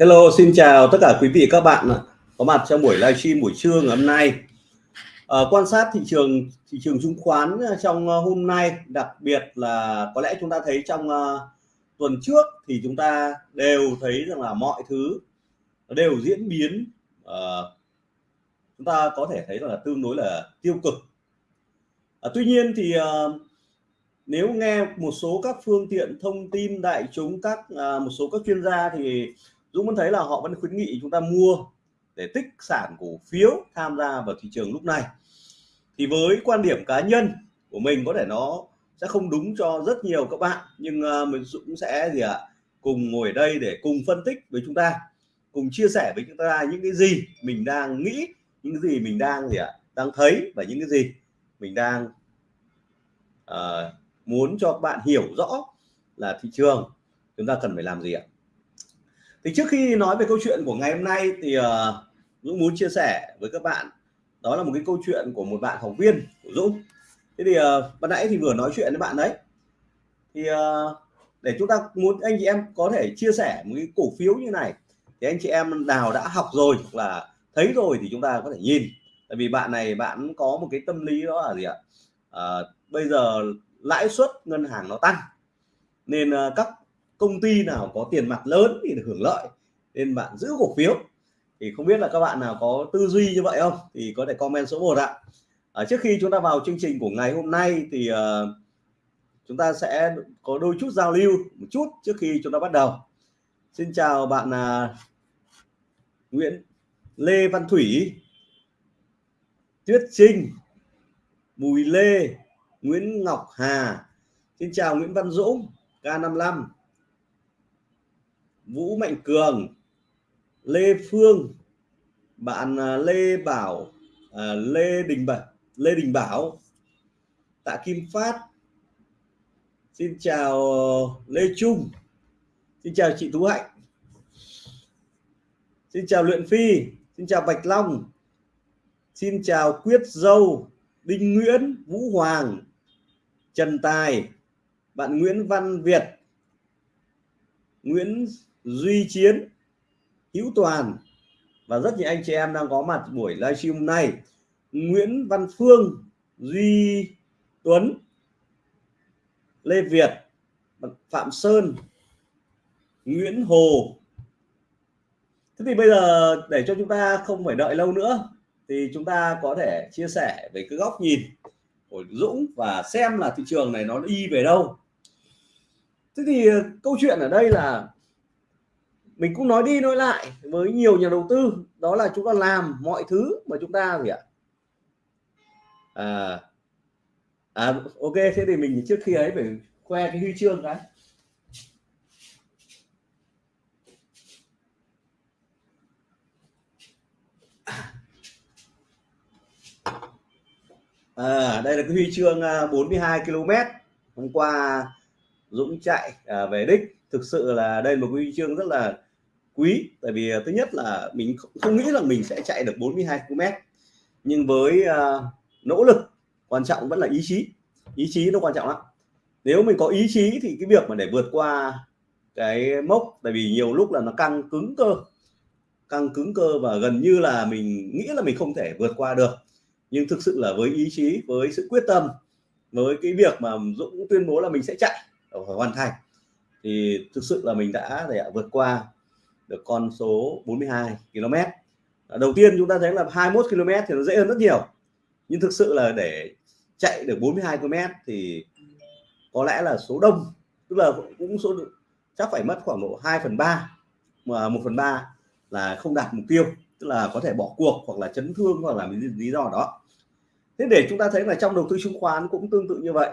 Hello, xin chào tất cả quý vị các bạn có mặt trong buổi livestream buổi trưa ngày hôm nay. À, quan sát thị trường thị trường chứng khoán ờ, trong ờ, hôm nay, đặc biệt là có lẽ chúng ta thấy trong uh, tuần trước thì chúng ta đều thấy rằng là mọi thứ đều diễn biến uh, chúng ta có thể thấy là tương đối là tiêu cực. À, tuy nhiên thì uh, nếu nghe một số các phương tiện thông tin đại chúng các uh, một số các chuyên gia thì Dũng vẫn thấy là họ vẫn khuyến nghị chúng ta mua để tích sản cổ phiếu tham gia vào thị trường lúc này. Thì với quan điểm cá nhân của mình có thể nó sẽ không đúng cho rất nhiều các bạn nhưng uh, mình cũng sẽ gì ạ à, cùng ngồi ở đây để cùng phân tích với chúng ta cùng chia sẻ với chúng ta những cái gì mình đang nghĩ những cái gì mình đang gì ạ à, đang thấy và những cái gì mình đang uh, muốn cho các bạn hiểu rõ là thị trường. Chúng ta cần phải làm gì ạ? Thì trước khi nói về câu chuyện của ngày hôm nay thì uh, Dũng muốn chia sẻ với các bạn đó là một cái câu chuyện của một bạn học viên của Dũng. Thế thì uh, ban nãy thì vừa nói chuyện với bạn đấy. Thì uh, để chúng ta muốn anh chị em có thể chia sẻ một cái cổ phiếu như này thì anh chị em nào đã học rồi hoặc là thấy rồi thì chúng ta có thể nhìn. Tại vì bạn này bạn có một cái tâm lý đó là gì ạ? À, bây giờ lãi suất ngân hàng nó tăng nên uh, các công ty nào có tiền mặt lớn thì được hưởng lợi nên bạn giữ cổ phiếu. Thì không biết là các bạn nào có tư duy như vậy không? Thì có thể comment số 1 ạ. À, trước khi chúng ta vào chương trình của ngày hôm nay thì uh, chúng ta sẽ có đôi chút giao lưu một chút trước khi chúng ta bắt đầu. Xin chào bạn uh, Nguyễn Lê Văn Thủy Tuyết Trinh Bùi Lê Nguyễn Ngọc Hà. Xin chào Nguyễn Văn Dũng K55 Vũ Mạnh Cường Lê Phương bạn à, Lê Bảo à, Lê Đình Bảo Lê Đình Bảo Tạ Kim Phát. Xin chào ờ, Lê Trung. Xin chào chị Tú Hạnh. Xin chào Luyện Phi. Xin chào Bạch Long. Xin chào Quyết Dâu Đinh Nguyễn Vũ Hoàng Trần Tài bạn Nguyễn Văn Việt Nguyễn Duy Chiến, Hữu Toàn. Và rất nhiều anh chị em đang có mặt buổi livestream hôm nay. Nguyễn Văn Phương, Duy Tuấn, Lê Việt Phạm Sơn, Nguyễn Hồ. Thế thì bây giờ để cho chúng ta không phải đợi lâu nữa, thì chúng ta có thể chia sẻ về cái góc nhìn của Dũng và xem là thị trường này nó đi về đâu. Thế thì ờ, câu chuyện ở đây là mình cũng nói đi nói lại với nhiều nhà đầu tư đó là chúng ta làm mọi thứ mà chúng ta gì ạ? À, à ok thế thì mình trước khi ấy phải khoe cái huy chương cái à, đây là cái huy chương à, 42 km. Hôm qua Dũng chạy à, về đích. Thực sự là đây là một huy chương rất là quý. Tại vì à, thứ nhất là mình không nghĩ là mình sẽ chạy được 42 km. Nhưng với uh, nỗ lực quan trọng vẫn là ý chí. Ý chí nó quan trọng lắm. Nếu mình có ý chí thì cái việc mà để vượt qua cái mốc tại vì nhiều lúc là nó căng cứng cơ. Căng cứng cơ và gần như là mình nghĩ là mình không thể vượt qua được. Nhưng thực sự là với ý chí với sự quyết tâm với cái việc mà Dũng tuyên bố là mình sẽ chạy ờ, hoàn thành thì thực sự là mình đã để vượt qua được con số 42 km. Đầu tiên chúng ta thấy là 21 km thì nó dễ hơn rất nhiều. Nhưng thực sự là để chạy được 42 km thì có lẽ là số đông tức là cũng số chắc phải mất khoảng độ 2 phần 3 mà 1 phần 3 là không đạt mục tiêu tức là có thể bỏ cuộc hoặc là chấn thương hoặc là lý do đó. Thế để chúng ta thấy là trong đầu tư chứng khoán cũng tương tự như vậy.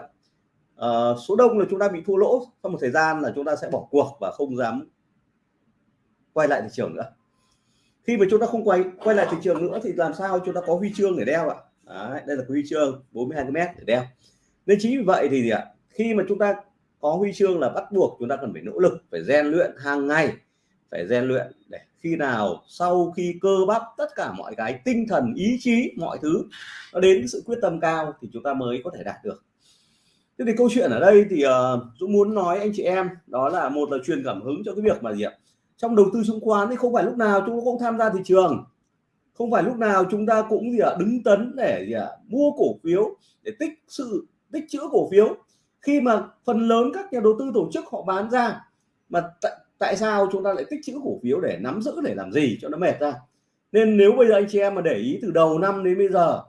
À, số đông là chúng ta bị thua lỗ sau một thời gian là chúng ta sẽ bỏ cuộc và không dám quay lại thị trường nữa. Khi mà chúng ta không quay quay lại thị trường nữa thì làm sao chúng ta có huy chương để đeo ạ? Đấy, đây là huy chương 42 cm để đeo. Nên chính vì vậy thì gì ạ? Khi mà chúng ta có huy chương là bắt buộc chúng ta cần phải nỗ lực phải rèn luyện hàng ngày phải rèn luyện để khi nào sau khi cơ bắp tất cả mọi cái tinh thần ý chí mọi thứ nó đến sự quyết tâm cao thì chúng ta mới có thể đạt được. Thế thì câu chuyện ở đây thì uh, Dũng muốn nói anh chị em đó là một là truyền cảm hứng cho cái việc mà gì ạ? Trong đầu tư chứng khoán thì không phải lúc nào chúng ta cũng tham gia thị trường. Không phải lúc nào chúng ta cũng gì ạ à, đứng tấn để gì ạ à, mua cổ phiếu để tích sự tích trữ cổ phiếu. Khi mà phần lớn các nhà đầu tư tổ chức họ bán ra mà tại tại sao chúng ta lại tích trữ cổ phiếu để nắm giữ để làm gì cho nó mệt ra nên nếu bây giờ anh chị em mà để ý từ đầu năm đến bây giờ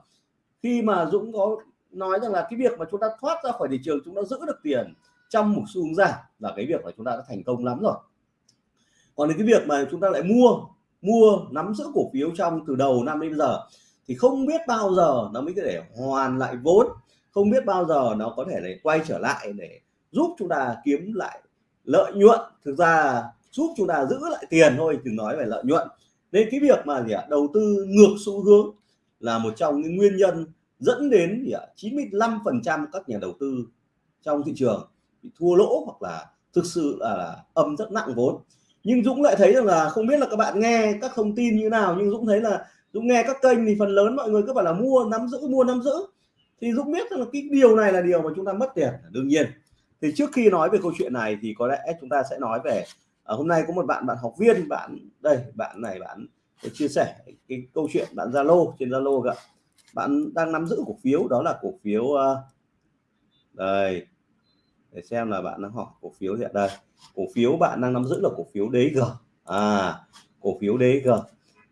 khi mà Dũng có nói rằng là cái việc mà chúng ta thoát ra khỏi thị trường chúng ta giữ được tiền trong một xu hướng giảm là cái việc là chúng ta đã thành công lắm rồi còn cái việc mà chúng ta lại mua mua nắm giữ cổ phiếu trong từ đầu năm đến bây giờ thì không biết bao giờ nó mới có thể hoàn lại vốn không biết bao giờ nó có thể để quay trở lại để giúp chúng ta kiếm lại lợi nhuận. Thực ra giúp chúng ta giữ lại tiền thôi đừng nói về lợi nhuận. Nên cái việc mà gì ạ đầu tư ngược xu hướng là một trong những nguyên nhân dẫn đến gì ạ 95 phần trăm các nhà đầu tư trong thị trường bị thua lỗ hoặc là thực sự là, là âm rất nặng vốn nhưng Dũng lại thấy rằng là không biết là các bạn nghe các thông tin như nào nhưng Dũng thấy là Dũng nghe các kênh thì phần lớn mọi người cứ bảo là mua nắm giữ mua nắm giữ. Thì Dũng biết rằng là cái điều này là điều mà chúng ta mất tiền đương nhiên. Thì trước khi nói về câu chuyện này thì có lẽ chúng ta sẽ nói về à, hôm nay có một bạn bạn học viên bạn đây bạn này bạn chia sẻ cái câu chuyện bạn Zalo trên Zalo ạ. Bạn đang nắm giữ cổ phiếu đó là cổ phiếu uh, đây. Để xem là bạn đang hỏi cổ phiếu hiện đây cổ phiếu bạn đang nắm giữ là cổ phiếu DG à cổ phiếu DG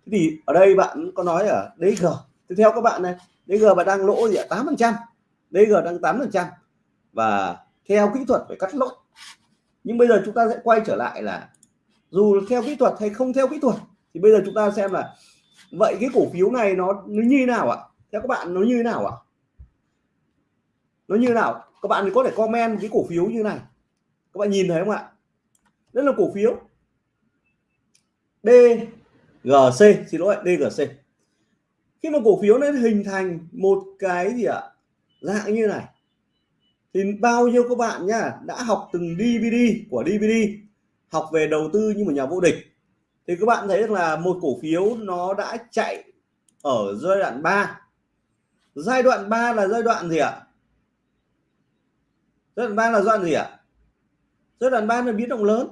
thế thì ở đây bạn có nói ở DG thì theo các bạn này DG bạn đang lỗ gì ạ? tám phần trăm. DG đang tám phần trăm. Và theo kỹ thuật phải cắt lỗ. Nhưng bây giờ chúng ta sẽ quay trở lại là dù theo kỹ thuật hay không theo kỹ thuật thì bây giờ chúng ta xem là vậy cái cổ phiếu này nó, nó như thế nào ạ? Theo các bạn nó như thế nào ạ? Nó như thế nào? Các bạn có thể comment cái cổ phiếu như này. Các bạn nhìn thấy không ạ? Đây là cổ phiếu. DGC xin lỗi DGC khi mà cổ phiếu nó hình thành một cái gì ạ? Dạng như này. Thì bao nhiêu các bạn nhá, đã học từng DVD của DVD học về đầu tư như một nhà vô địch. Thì các bạn thấy là một cổ phiếu nó đã chạy ở giai đoạn 3 giai đoạn 3 là giai đoạn gì ạ? Giai đoạn 3 là giai đoạn gì ạ? Giai đoạn 3 là biến động lớn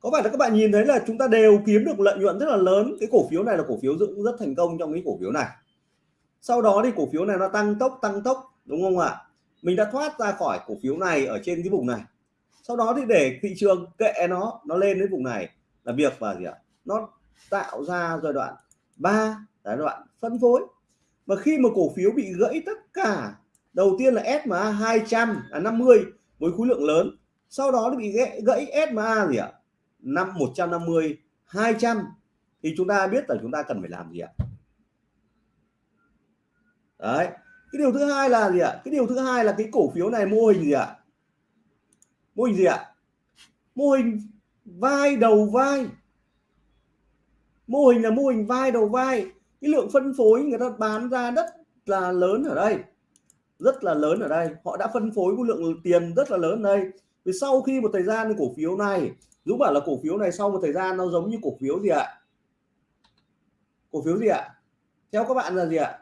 có phải là các bạn nhìn thấy là chúng ta đều kiếm được lợi nhuận rất là lớn? Cái cổ phiếu này là cổ phiếu cũng rất thành công trong cái cổ phiếu này. Sau đó thì cổ phiếu này nó tăng tốc tăng tốc đúng không ạ? Mình đã thoát ra khỏi cổ phiếu này ở trên cái vùng này. Sau đó thì để thị trường kệ nó nó lên đến vùng này là việc và gì ạ? Nó tạo ra giai đoạn 3 giai đoạn phân phối. Và khi mà cổ phiếu bị gãy tất cả đầu tiên là SMA 200 à 50 với khối lượng lớn. Sau đó nó bị gãy, gãy SMA gì ạ? Năm 150 200 thì chúng ta biết là chúng ta cần phải làm gì ạ? Đấy, cái điều thứ hai là gì ạ? Cái điều thứ hai là cái cổ phiếu này mô hình gì ạ? Mô hình gì ạ? Mô hình vai đầu vai. Mô hình là mô hình vai đầu vai. Cái lượng phân phối người ta bán ra rất là lớn ở đây. Rất là lớn ở đây. Họ đã phân phối cái lượng tiền rất là lớn ở đây. Vì sau khi một thời gian cổ phiếu này Dũng bảo là cổ phiếu này sau một thời gian nó giống như cổ phiếu gì ạ? Cổ phiếu gì ạ? Theo các bạn là gì ạ?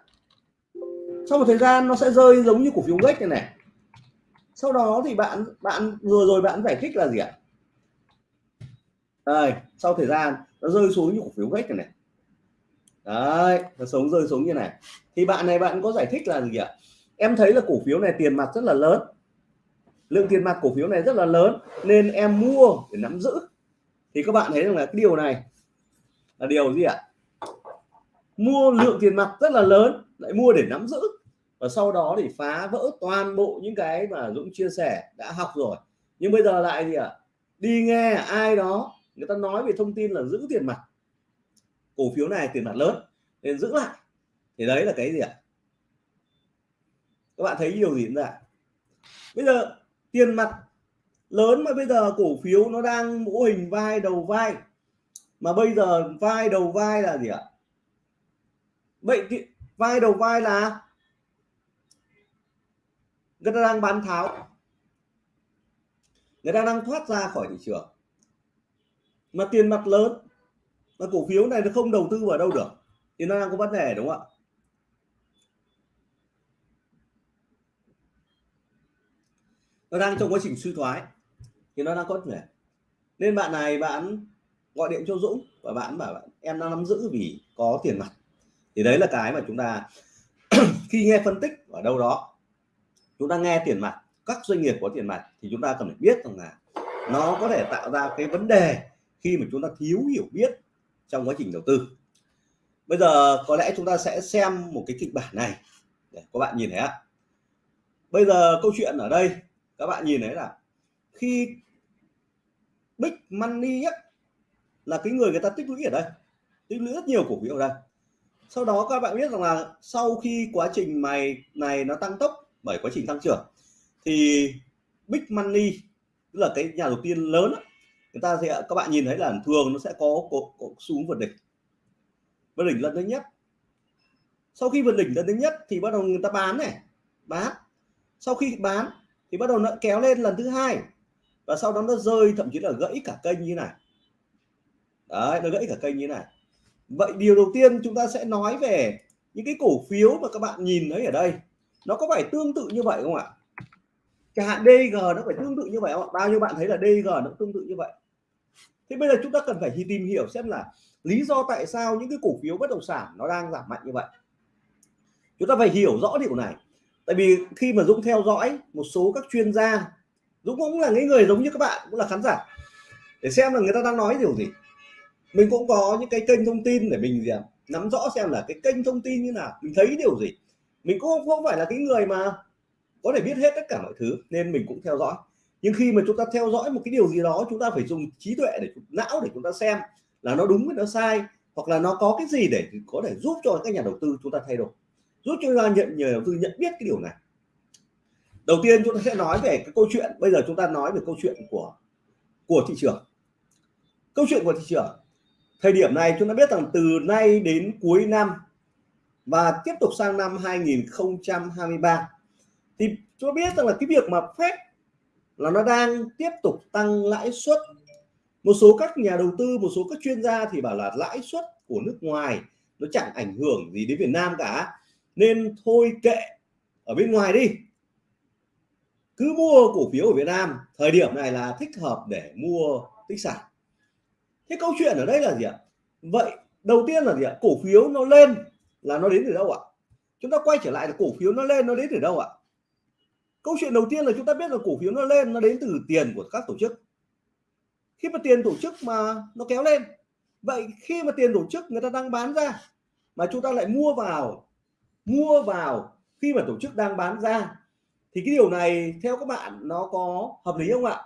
Sau một thời gian nó sẽ rơi giống như cổ phiếu gách này này. Sau đó thì bạn bạn vừa rồi bạn giải thích là gì ạ? Đây, sau thời gian nó rơi xuống như cổ phiếu gách này này. Đấy, nó sống, rơi xuống như này. Thì bạn này bạn có giải thích là gì ạ? Em thấy là cổ phiếu này tiền mặt rất là lớn lượng tiền mặt cổ phiếu này rất là lớn, nên em mua để nắm giữ. Thì các bạn thấy rằng là cái điều này là điều gì ạ? Mua lượng tiền mặt rất là lớn, lại mua để nắm giữ. Và sau đó thì phá vỡ toàn bộ những cái mà Dũng chia sẻ, đã học rồi. Nhưng bây giờ lại gì ạ? Đi nghe ai đó, người ta nói về thông tin là giữ tiền mặt. Cổ phiếu này tiền mặt lớn, nên giữ lại. Thì đấy là cái gì ạ? Các bạn thấy điều gì diễn ạ? bây giờ tiền mặt lớn mà bây giờ cổ phiếu nó đang mũ hình vai đầu vai. Mà bây giờ vai đầu vai là gì ạ? Vậy vai đầu vai là người ta đang bán tháo. Người ta đang thoát ra khỏi thị trường. Mà tiền mặt lớn, mà cổ phiếu này nó không đầu tư vào đâu được. Thì nó đang có vấn đề, đúng không ạ? Nó đang trong quá trình suy thoái. Thì nó đang có thể. Nên bạn này bạn gọi điện cho Dũng và bạn bảo em đang nắm giữ vì có tiền mặt. Thì đấy là cái mà chúng ta khi nghe phân tích ở đâu đó, chúng ta nghe tiền mặt, các doanh nghiệp có tiền mặt thì chúng ta cần phải biết rằng là nó có thể tạo ra cái vấn đề khi mà chúng ta thiếu hiểu biết trong quá trình đầu tư. Bây giờ có lẽ chúng ta sẽ xem một cái kịch bản này. Để các bạn nhìn thấy ạ. Bây giờ câu chuyện ở đây các bạn nhìn thấy là khi big money ấy, là cái người người ta tích lũy ở đây tích lũy rất nhiều cổ phiếu ở đây. Sau đó các bạn biết rằng là sau khi quá trình mày này nó tăng tốc bởi quá trình tăng trưởng thì big money tức là cái nhà đầu tiên lớn ấy, người ta sẽ các bạn nhìn thấy là thường nó sẽ có, có, có xuống vượt đỉnh. Vượt đỉnh lần thứ nhất. Sau khi vượt đỉnh lần thứ nhất thì bắt đầu người ta bán này bán. Sau khi bán thì bắt đầu nó kéo lên lần thứ hai. Và sau đó nó rơi, thậm chí là gãy cả kênh như này. Đấy, nó gãy cả kênh như này. Vậy điều đầu tiên chúng ta sẽ nói về những cái cổ phiếu mà các bạn nhìn thấy ở đây. Nó có phải tương tự như vậy không ạ? Chẳng hạn DG nó phải tương tự như vậy không ạ? Bao nhiêu bạn thấy là DG nó tương tự như vậy. Thế bây giờ chúng ta cần phải tìm hiểu xem là lý do tại sao những cái cổ phiếu bất động sản nó đang giảm mạnh như vậy. Chúng ta phải hiểu rõ điều này tại vì khi mà Dũng theo dõi một số các chuyên gia Dũng cũng là những người giống như các bạn cũng là khán giả. Để xem là người ta đang nói điều gì. Mình cũng có những cái kênh thông tin để mình gì à, nắm rõ xem là cái kênh thông tin như nào mình thấy điều gì. Mình cũng không phải là cái người mà có thể biết hết tất cả mọi thứ nên mình cũng theo dõi. Nhưng khi mà chúng ta theo dõi một cái điều gì đó chúng ta phải dùng trí tuệ để não để chúng ta xem là nó đúng hay nó sai hoặc là nó có cái gì để có thể giúp cho các nhà đầu tư chúng ta thay đổi giúp cho chúng ta nhận nhà đầu tư, nhận biết cái điều này. Đầu tiên chúng ta sẽ nói về cái câu chuyện, bây giờ chúng ta nói về câu chuyện của của thị trường. Câu chuyện của thị trường, thời điểm này chúng ta biết rằng từ nay đến cuối năm và tiếp tục sang năm 2023 thì chúng ta biết rằng là cái việc mà phép là nó đang tiếp tục tăng lãi suất. Một số các nhà đầu tư, một số các chuyên gia thì bảo là lãi suất của nước ngoài nó chẳng ảnh hưởng gì đến Việt Nam cả nên thôi kệ. Ở bên ngoài đi. Cứ mua cổ phiếu ở Việt Nam, thời điểm này là thích hợp để mua tích sản. Thế câu chuyện ở đây là gì ạ? Vậy đầu tiên là gì ạ? Cổ phiếu nó lên là nó đến từ đâu ạ? Chúng ta quay trở lại là cổ phiếu nó lên nó đến từ đâu ạ? Câu chuyện đầu tiên là chúng ta biết là cổ phiếu nó lên nó đến từ tiền của các tổ chức. Khi mà tiền tổ chức mà nó kéo lên, vậy khi mà tiền tổ chức người ta đang bán ra mà chúng ta lại mua vào mua vào khi mà tổ chức đang bán ra. Thì cái điều này, theo các bạn, nó có hợp lý không ạ?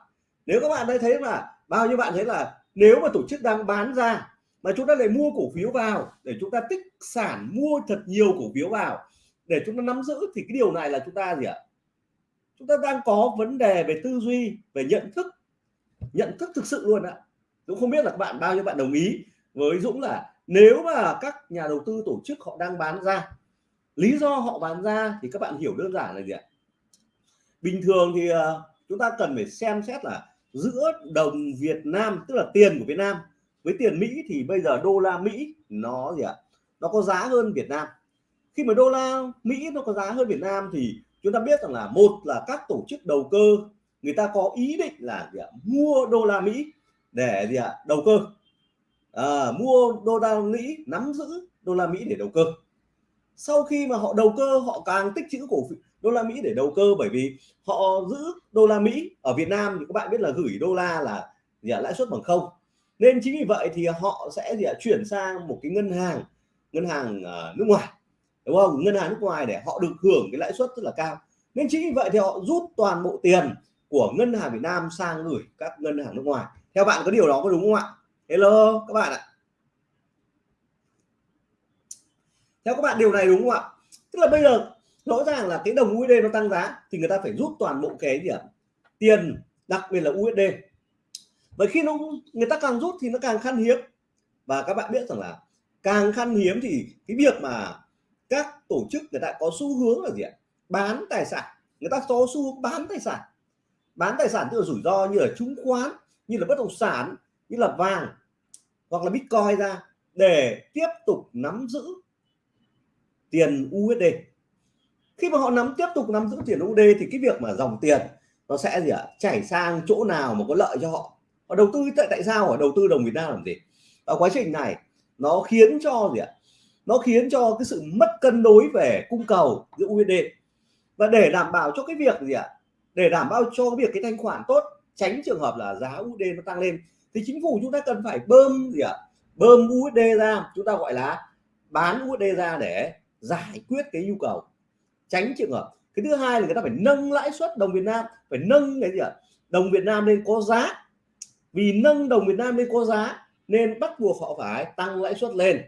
Nếu các bạn thấy thấy là bao nhiêu bạn thấy là nếu mà tổ chức đang bán ra mà chúng ta lại mua cổ phiếu vào để chúng ta tích sản mua thật nhiều cổ phiếu vào để chúng ta nắm giữ, thì cái điều này là chúng ta gì ạ? Chúng ta đang có vấn đề về tư duy, về nhận thức nhận thức thực sự luôn ạ. Dũng không biết là các bạn, bao nhiêu bạn đồng ý với Dũng là nếu mà các nhà đầu tư tổ chức họ đang bán ra lý do họ bán ra thì các bạn hiểu đơn giản là gì ạ? Bình thường thì ờ, chúng ta cần phải xem xét là giữa đồng Việt Nam tức là tiền của Việt Nam với tiền Mỹ thì bây giờ đô la Mỹ nó gì ạ? Nó có giá hơn Việt Nam. Khi mà đô la Mỹ nó có giá hơn Việt Nam thì chúng ta biết rằng là một là các tổ chức đầu cơ người ta có ý định là gì ạ? mua đô la Mỹ để gì ạ? Đầu cơ. À, mua đô la Mỹ nắm giữ đô la Mỹ để đầu cơ sau khi mà họ đầu cơ họ càng tích trữ cổ phiếu đô la Mỹ để đầu cơ bởi vì họ giữ đô la Mỹ ở Việt Nam thì các bạn biết là gửi đô la là gì à, lãi suất bằng không. Nên chính vì vậy thì họ sẽ gì à, chuyển sang một cái ngân hàng ngân hàng uh, nước ngoài đúng không? Ngân hàng nước ngoài để họ được hưởng cái lãi suất rất là cao. Nên chính vì vậy thì họ rút toàn bộ tiền của ngân hàng Việt Nam sang gửi các ngân hàng nước ngoài. Theo bạn có điều đó có đúng không ạ? Hello các bạn ạ. Theo các bạn, điều này đúng không ạ? Tức là bây giờ, rõ ràng là cái đồng USD nó tăng giá thì người ta phải rút toàn bộ cái gì ạ? Tiền, đặc biệt là USD bởi khi nó, người ta càng rút thì nó càng khan hiếm. Và các bạn biết rằng là càng khan hiếm thì cái việc mà các tổ chức người ta có xu hướng là gì ạ? Bán tài sản. Người ta có xu hướng bán tài sản. Bán tài sản tức là rủi ro như là chứng khoán, như là bất động sản, như là vàng hoặc là bitcoin ra để tiếp tục nắm giữ tiền USD khi mà họ nắm, tiếp tục nắm giữ tiền USD thì cái việc mà dòng tiền nó sẽ gì ạ? Chảy sang chỗ nào mà có lợi cho họ? Và đầu tư, tại tại sao ở đầu tư đồng Việt Nam làm gì? Và quá trình này nó khiến cho gì ạ? Nó khiến cho cái sự mất cân đối về cung cầu giữa USD và để đảm bảo cho cái việc gì ạ? Để đảm bảo cho cái việc cái thanh khoản tốt, tránh trường hợp là giá USD nó tăng lên, thì chính phủ chúng ta cần phải bơm gì ạ? Bơm USD ra, chúng ta gọi là bán USD ra để giải quyết cái nhu cầu, tránh trường hợp. Cái thứ hai là người ta phải nâng lãi suất đồng Việt Nam, phải nâng cái gì ạ? Đồng Việt Nam lên có giá. Vì nâng đồng Việt Nam lên có giá nên bắt buộc họ phải tăng lãi suất lên.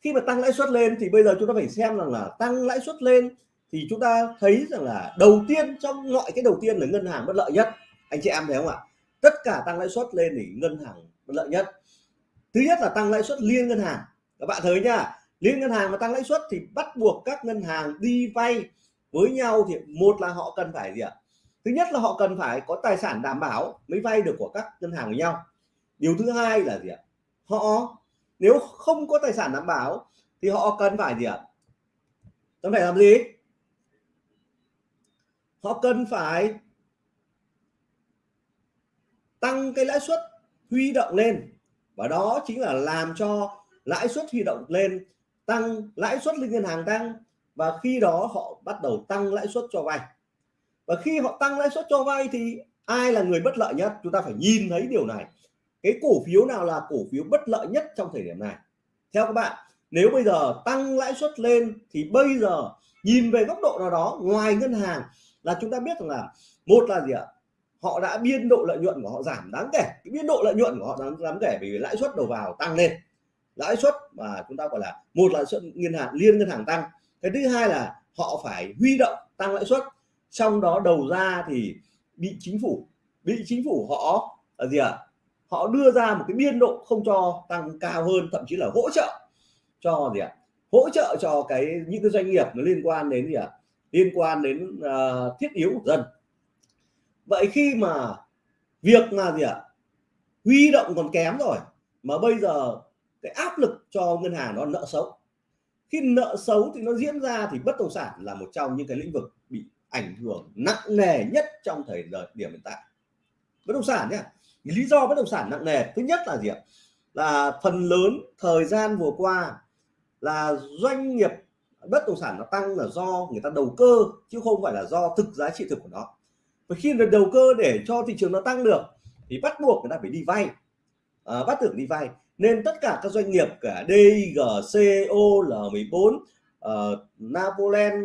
Khi mà tăng lãi suất lên thì bây giờ chúng ta phải xem rằng là tăng lãi suất lên thì chúng ta thấy rằng là đầu tiên trong mọi cái đầu tiên là ngân hàng bất lợi nhất. Anh chị em thấy không ạ? Tất cả tăng lãi suất lên thì ngân hàng bất lợi nhất. Thứ nhất là tăng lãi suất liên ngân hàng. Các bạn thấy nhá liên ngân hàng mà tăng lãi suất thì bắt buộc các ngân hàng đi vay với nhau thì một là họ cần phải gì ạ? Thứ nhất là họ cần phải có tài sản đảm bảo mới vay được của các ngân hàng với nhau. Điều thứ hai là gì ạ? Họ nếu không có tài sản đảm bảo thì họ cần phải gì ạ? Cần phải làm gì? Họ cần phải tăng cái lãi suất huy động lên và đó chính là làm cho lãi suất huy động lên tăng lãi suất lên ngân hàng tăng và khi đó họ bắt đầu tăng lãi suất cho vay. Và khi họ tăng lãi suất cho vay thì ai là người bất lợi nhất? Chúng ta phải nhìn thấy điều này. Cái cổ phiếu nào là cổ phiếu bất lợi nhất trong thời điểm này? Theo các bạn nếu bây giờ tăng lãi suất lên thì bây giờ nhìn về góc độ nào đó ngoài ngân hàng là chúng ta biết rằng là một là gì ạ? Họ đã biên độ lợi nhuận của họ giảm đáng kể. Cái biên độ lợi nhuận của họ đáng, đáng kể vì lãi suất đầu vào tăng lên lãi suất mà chúng ta gọi là một lãi suất ngân hàng liên ngân hàng tăng cái thứ hai là họ phải huy động tăng lãi suất trong đó đầu ra thì bị chính phủ bị chính phủ họ là gì ạ à? họ đưa ra một cái biên độ không cho tăng cao hơn thậm chí là hỗ trợ cho gì ạ à? hỗ trợ cho cái những cái doanh nghiệp nó liên quan đến gì ạ à? liên quan đến uh, thiết yếu của dân vậy khi mà việc là gì ạ à? huy động còn kém rồi mà bây giờ cái áp lực cho ngân hàng nó nợ xấu. Khi nợ xấu thì nó diễn ra thì bất động sản là một trong những cái lĩnh vực bị ảnh hưởng nặng nề nhất trong thời điểm hiện tại. Bất động sản nhé lý do bất động sản nặng nề thứ nhất là gì ạ? Là phần lớn thời gian vừa qua là doanh nghiệp bất động sản nó tăng là do người ta đầu cơ chứ không phải là do thực giá trị thực của nó. Và khi được đầu cơ để cho thị trường nó tăng được thì bắt buộc người ta phải đi vay. À, bắt buộc đi vay nên tất cả các doanh nghiệp cả DIG, CO, L14, uh, Napoleon,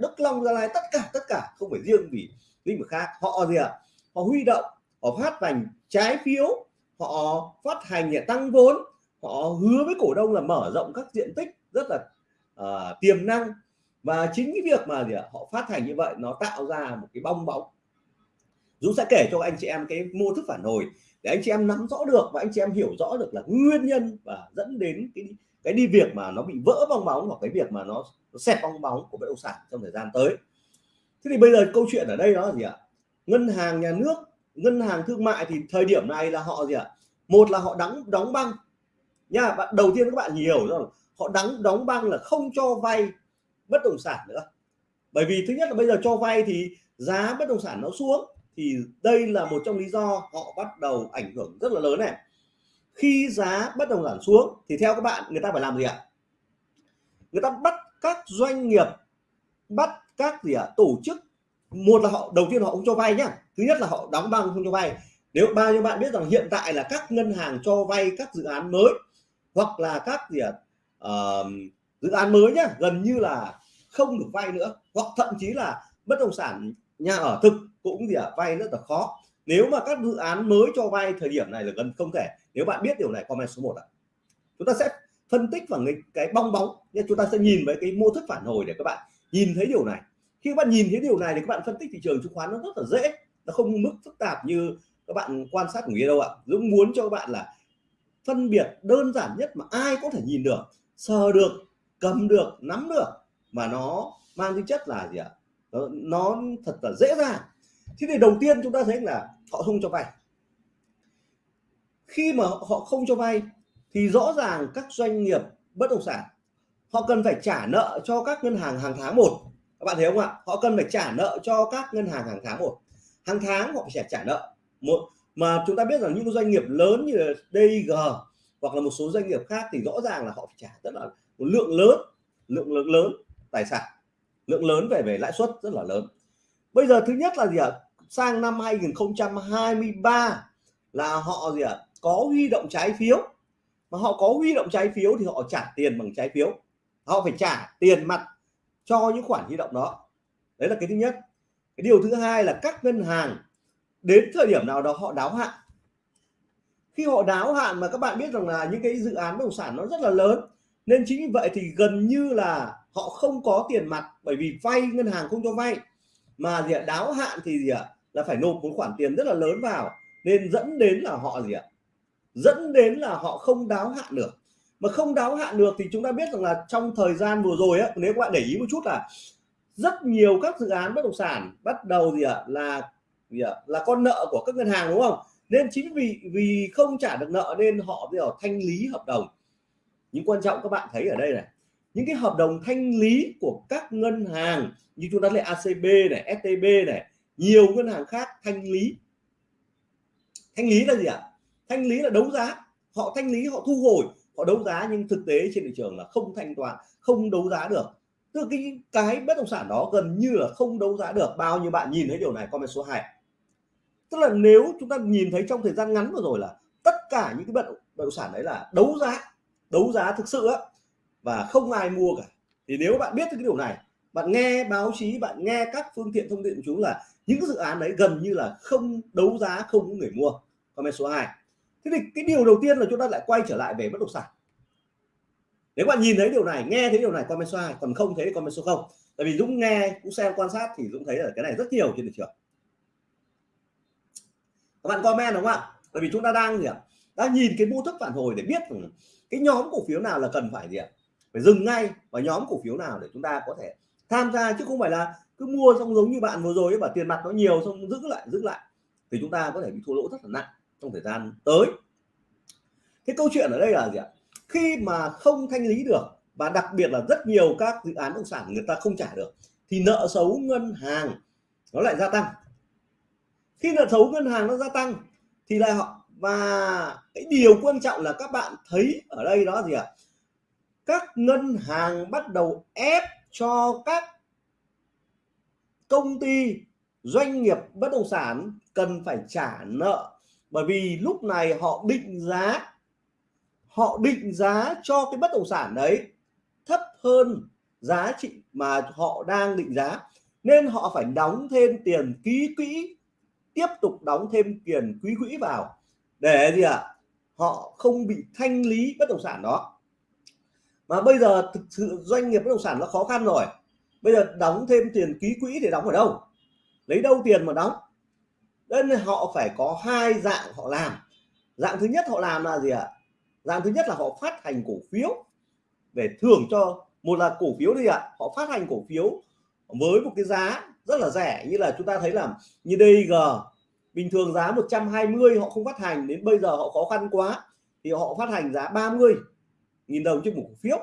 Đức Long, Gia Lai tất cả tất cả không phải riêng vì lĩnh vực khác. Họ gì ạ? À? họ huy động họ phát hành trái phiếu họ phát hành để tăng vốn họ hứa với cổ đông là mở rộng các diện tích rất là uh, tiềm năng. Và chính cái việc mà gì ạ? Họ phát hành như vậy nó tạo ra một cái bong bóng. Dũng sẽ kể cho anh chị em cái mô thức phản hồi để anh chị em nắm rõ được và anh chị em hiểu rõ được là nguyên nhân và dẫn đến cái cái đi việc mà nó bị vỡ bong bóng hoặc cái việc mà nó, nó xẹp bong bóng của bất động sản trong thời gian tới. Thế thì bây giờ câu chuyện ở đây đó là gì ạ? Ngân hàng nhà nước ngân hàng thương mại thì thời điểm này là họ gì ạ? Một là họ đóng đóng băng. Nha bạn đầu tiên các bạn hiểu rồi họ đóng đóng băng là không cho vay bất động sản nữa. Bởi vì thứ nhất là bây giờ cho vay thì giá bất động sản nó xuống thì đây là một trong lý do họ bắt đầu ảnh hưởng rất là lớn này. Khi giá bất động sản xuống thì theo các bạn người ta phải làm gì ạ? Người ta bắt các doanh nghiệp bắt các gì ạ? Tổ chức. Một là họ đầu tiên họ không cho vay nhá. Thứ nhất là họ đóng băng không cho vay. Nếu bao nhiêu bạn biết rằng hiện tại là các ngân hàng cho vay các dự án mới hoặc là các gì ạ? Uh, dự án mới nhá gần như là không được vay nữa. Hoặc thậm chí là bất động sản nhà ở thực cũng gì ạ? Vay rất là khó. Nếu mà các dự án mới cho vay thời điểm này là gần không thể. Nếu bạn biết điều này comment số 1 ạ. Chúng ta sẽ phân tích vào cái, cái bong bóng nhưng chúng ta sẽ nhìn với cái mô thức phản hồi để các bạn nhìn thấy điều này. Khi các bạn nhìn thấy điều này thì các bạn phân tích thị trường chứng khoán nó rất là dễ. Nó không mức phức tạp như các bạn quan sát của nghĩa đâu ạ. Dũng muốn cho các bạn là phân biệt đơn giản nhất mà ai có thể nhìn được sờ được cầm được nắm được mà nó mang tính chất là gì ạ? Nó, nó thật là dễ dàng. Thế thì đầu tiên chúng ta thấy là họ không cho vay. Khi mà họ không cho vay thì rõ ràng các doanh nghiệp bất động sản họ cần phải trả nợ cho các ngân hàng hàng tháng một. Các bạn thấy không ạ? Họ cần phải trả nợ cho các ngân hàng hàng tháng một. Hàng tháng họ phải trả nợ. Một mà chúng ta biết rằng những doanh nghiệp lớn như là DIG hoặc là một số doanh nghiệp khác thì rõ ràng là họ phải trả rất là một lượng lớn lượng lớn lớn tài sản lượng lớn về về lãi suất rất là lớn. Bây giờ thứ nhất là gì ạ? Sang năm 2023 là họ gì ạ? Có huy động trái phiếu. Mà họ có huy động trái phiếu thì họ trả tiền bằng trái phiếu. Họ phải trả tiền mặt cho những khoản huy động đó. Đấy là cái thứ nhất. Cái điều thứ hai là các ngân hàng, đến thời điểm nào đó họ đáo hạn. Khi họ đáo hạn mà các bạn biết rằng là những cái dự án bất động sản nó rất là lớn, nên chính vì vậy thì gần như là họ không có tiền mặt bởi vì vay, ngân hàng không cho vay. Mà gì ạ? Đáo hạn thì gì ạ? Là phải nộp một khoản tiền rất là lớn vào. Nên dẫn đến là họ gì ạ? Dẫn đến là họ không đáo hạn được. Mà không đáo hạn được thì chúng ta biết rằng là trong thời gian vừa rồi á, nếu các bạn để ý một chút là rất nhiều các dự án bất động sản bắt đầu gì ạ? Là gì ạ? Là con nợ của các ngân hàng, đúng không? Nên chính vì vì không trả được nợ nên họ bây giờ thanh lý hợp đồng. Nhưng quan trọng các bạn thấy ở đây này những cái hợp đồng thanh lý của các ngân hàng như chúng ta lấy ACB này STB này, nhiều ngân hàng khác thanh lý. Thanh lý là gì ạ? Thanh lý là đấu giá. Họ thanh lý, họ thu hồi, họ đấu giá nhưng thực tế trên thị trường là không thanh toán, không đấu giá được. Tức cái cái bất động sản đó gần như là không đấu giá được. Bao nhiêu bạn nhìn thấy điều này? Comment số 2 tức là nếu chúng ta nhìn thấy trong thời gian ngắn vừa rồi là tất cả những cái bất động sản đấy là đấu giá đấu giá thực sự á và không ai mua cả. Thì nếu bạn biết cái điều này, bạn nghe báo chí, bạn nghe các phương tiện thông tin của chúng là những dự án đấy gần như là không đấu giá, không có người mua. Comment số 2 thế thì cái điều đầu tiên là chúng ta lại quay trở lại về bất động sản. Nếu bạn nhìn thấy điều này, nghe thấy điều này, comment số 2 còn không thấy thì comment số 0 tại vì Dũng nghe cũng xem, quan sát thì Dũng thấy là cái này rất nhiều trên thị trường. Các bạn comment đúng không ạ? Bởi vì chúng ta đang gì ạ? Đang nhìn cái mô thức phản hồi để biết cái nhóm cổ phiếu nào là cần phải gì ạ? Phải dừng ngay và nhóm cổ phiếu nào để chúng ta có thể tham gia, chứ không phải là cứ mua xong giống như bạn vừa rồi và tiền mặt nó nhiều xong giữ lại giữ lại, thì chúng ta có thể bị thua lỗ rất là nặng trong thời gian tới. Cái câu chuyện ở đây là gì ạ? Khi mà không thanh lý được và đặc biệt là rất nhiều các dự án bất động sản người ta không trả được, thì nợ xấu ngân hàng nó lại gia tăng. Khi nợ xấu ngân hàng nó gia tăng thì lại họ, và cái điều quan trọng là các bạn thấy ở đây đó gì ạ? Các ngân hàng bắt đầu ép cho các công ty, doanh nghiệp bất động sản cần phải trả nợ. Bởi vì lúc này họ định giá, họ định giá cho cái bất động sản đấy thấp hơn giá trị mà họ đang định giá. Nên họ phải đóng thêm tiền ký quỹ, tiếp tục đóng thêm tiền quý quỹ vào. Để gì ạ? À? họ không bị thanh lý bất động sản đó mà bây giờ thực sự doanh nghiệp bất động sản nó khó khăn rồi. Bây giờ đóng thêm tiền ký quỹ để đóng ở đâu? Lấy đâu tiền mà đóng? Nên họ phải có hai dạng họ làm. Dạng thứ nhất họ làm là gì ạ? Dạng thứ nhất là họ phát hành cổ phiếu để thưởng cho, một là cổ phiếu đi ạ. Họ phát hành cổ phiếu với một cái giá rất là rẻ. Như là chúng ta thấy là như DG bình thường giá 120 họ không phát hành, đến bây giờ họ khó khăn quá thì họ phát hành giá 30 nghìn đồng trên một cổ phiếu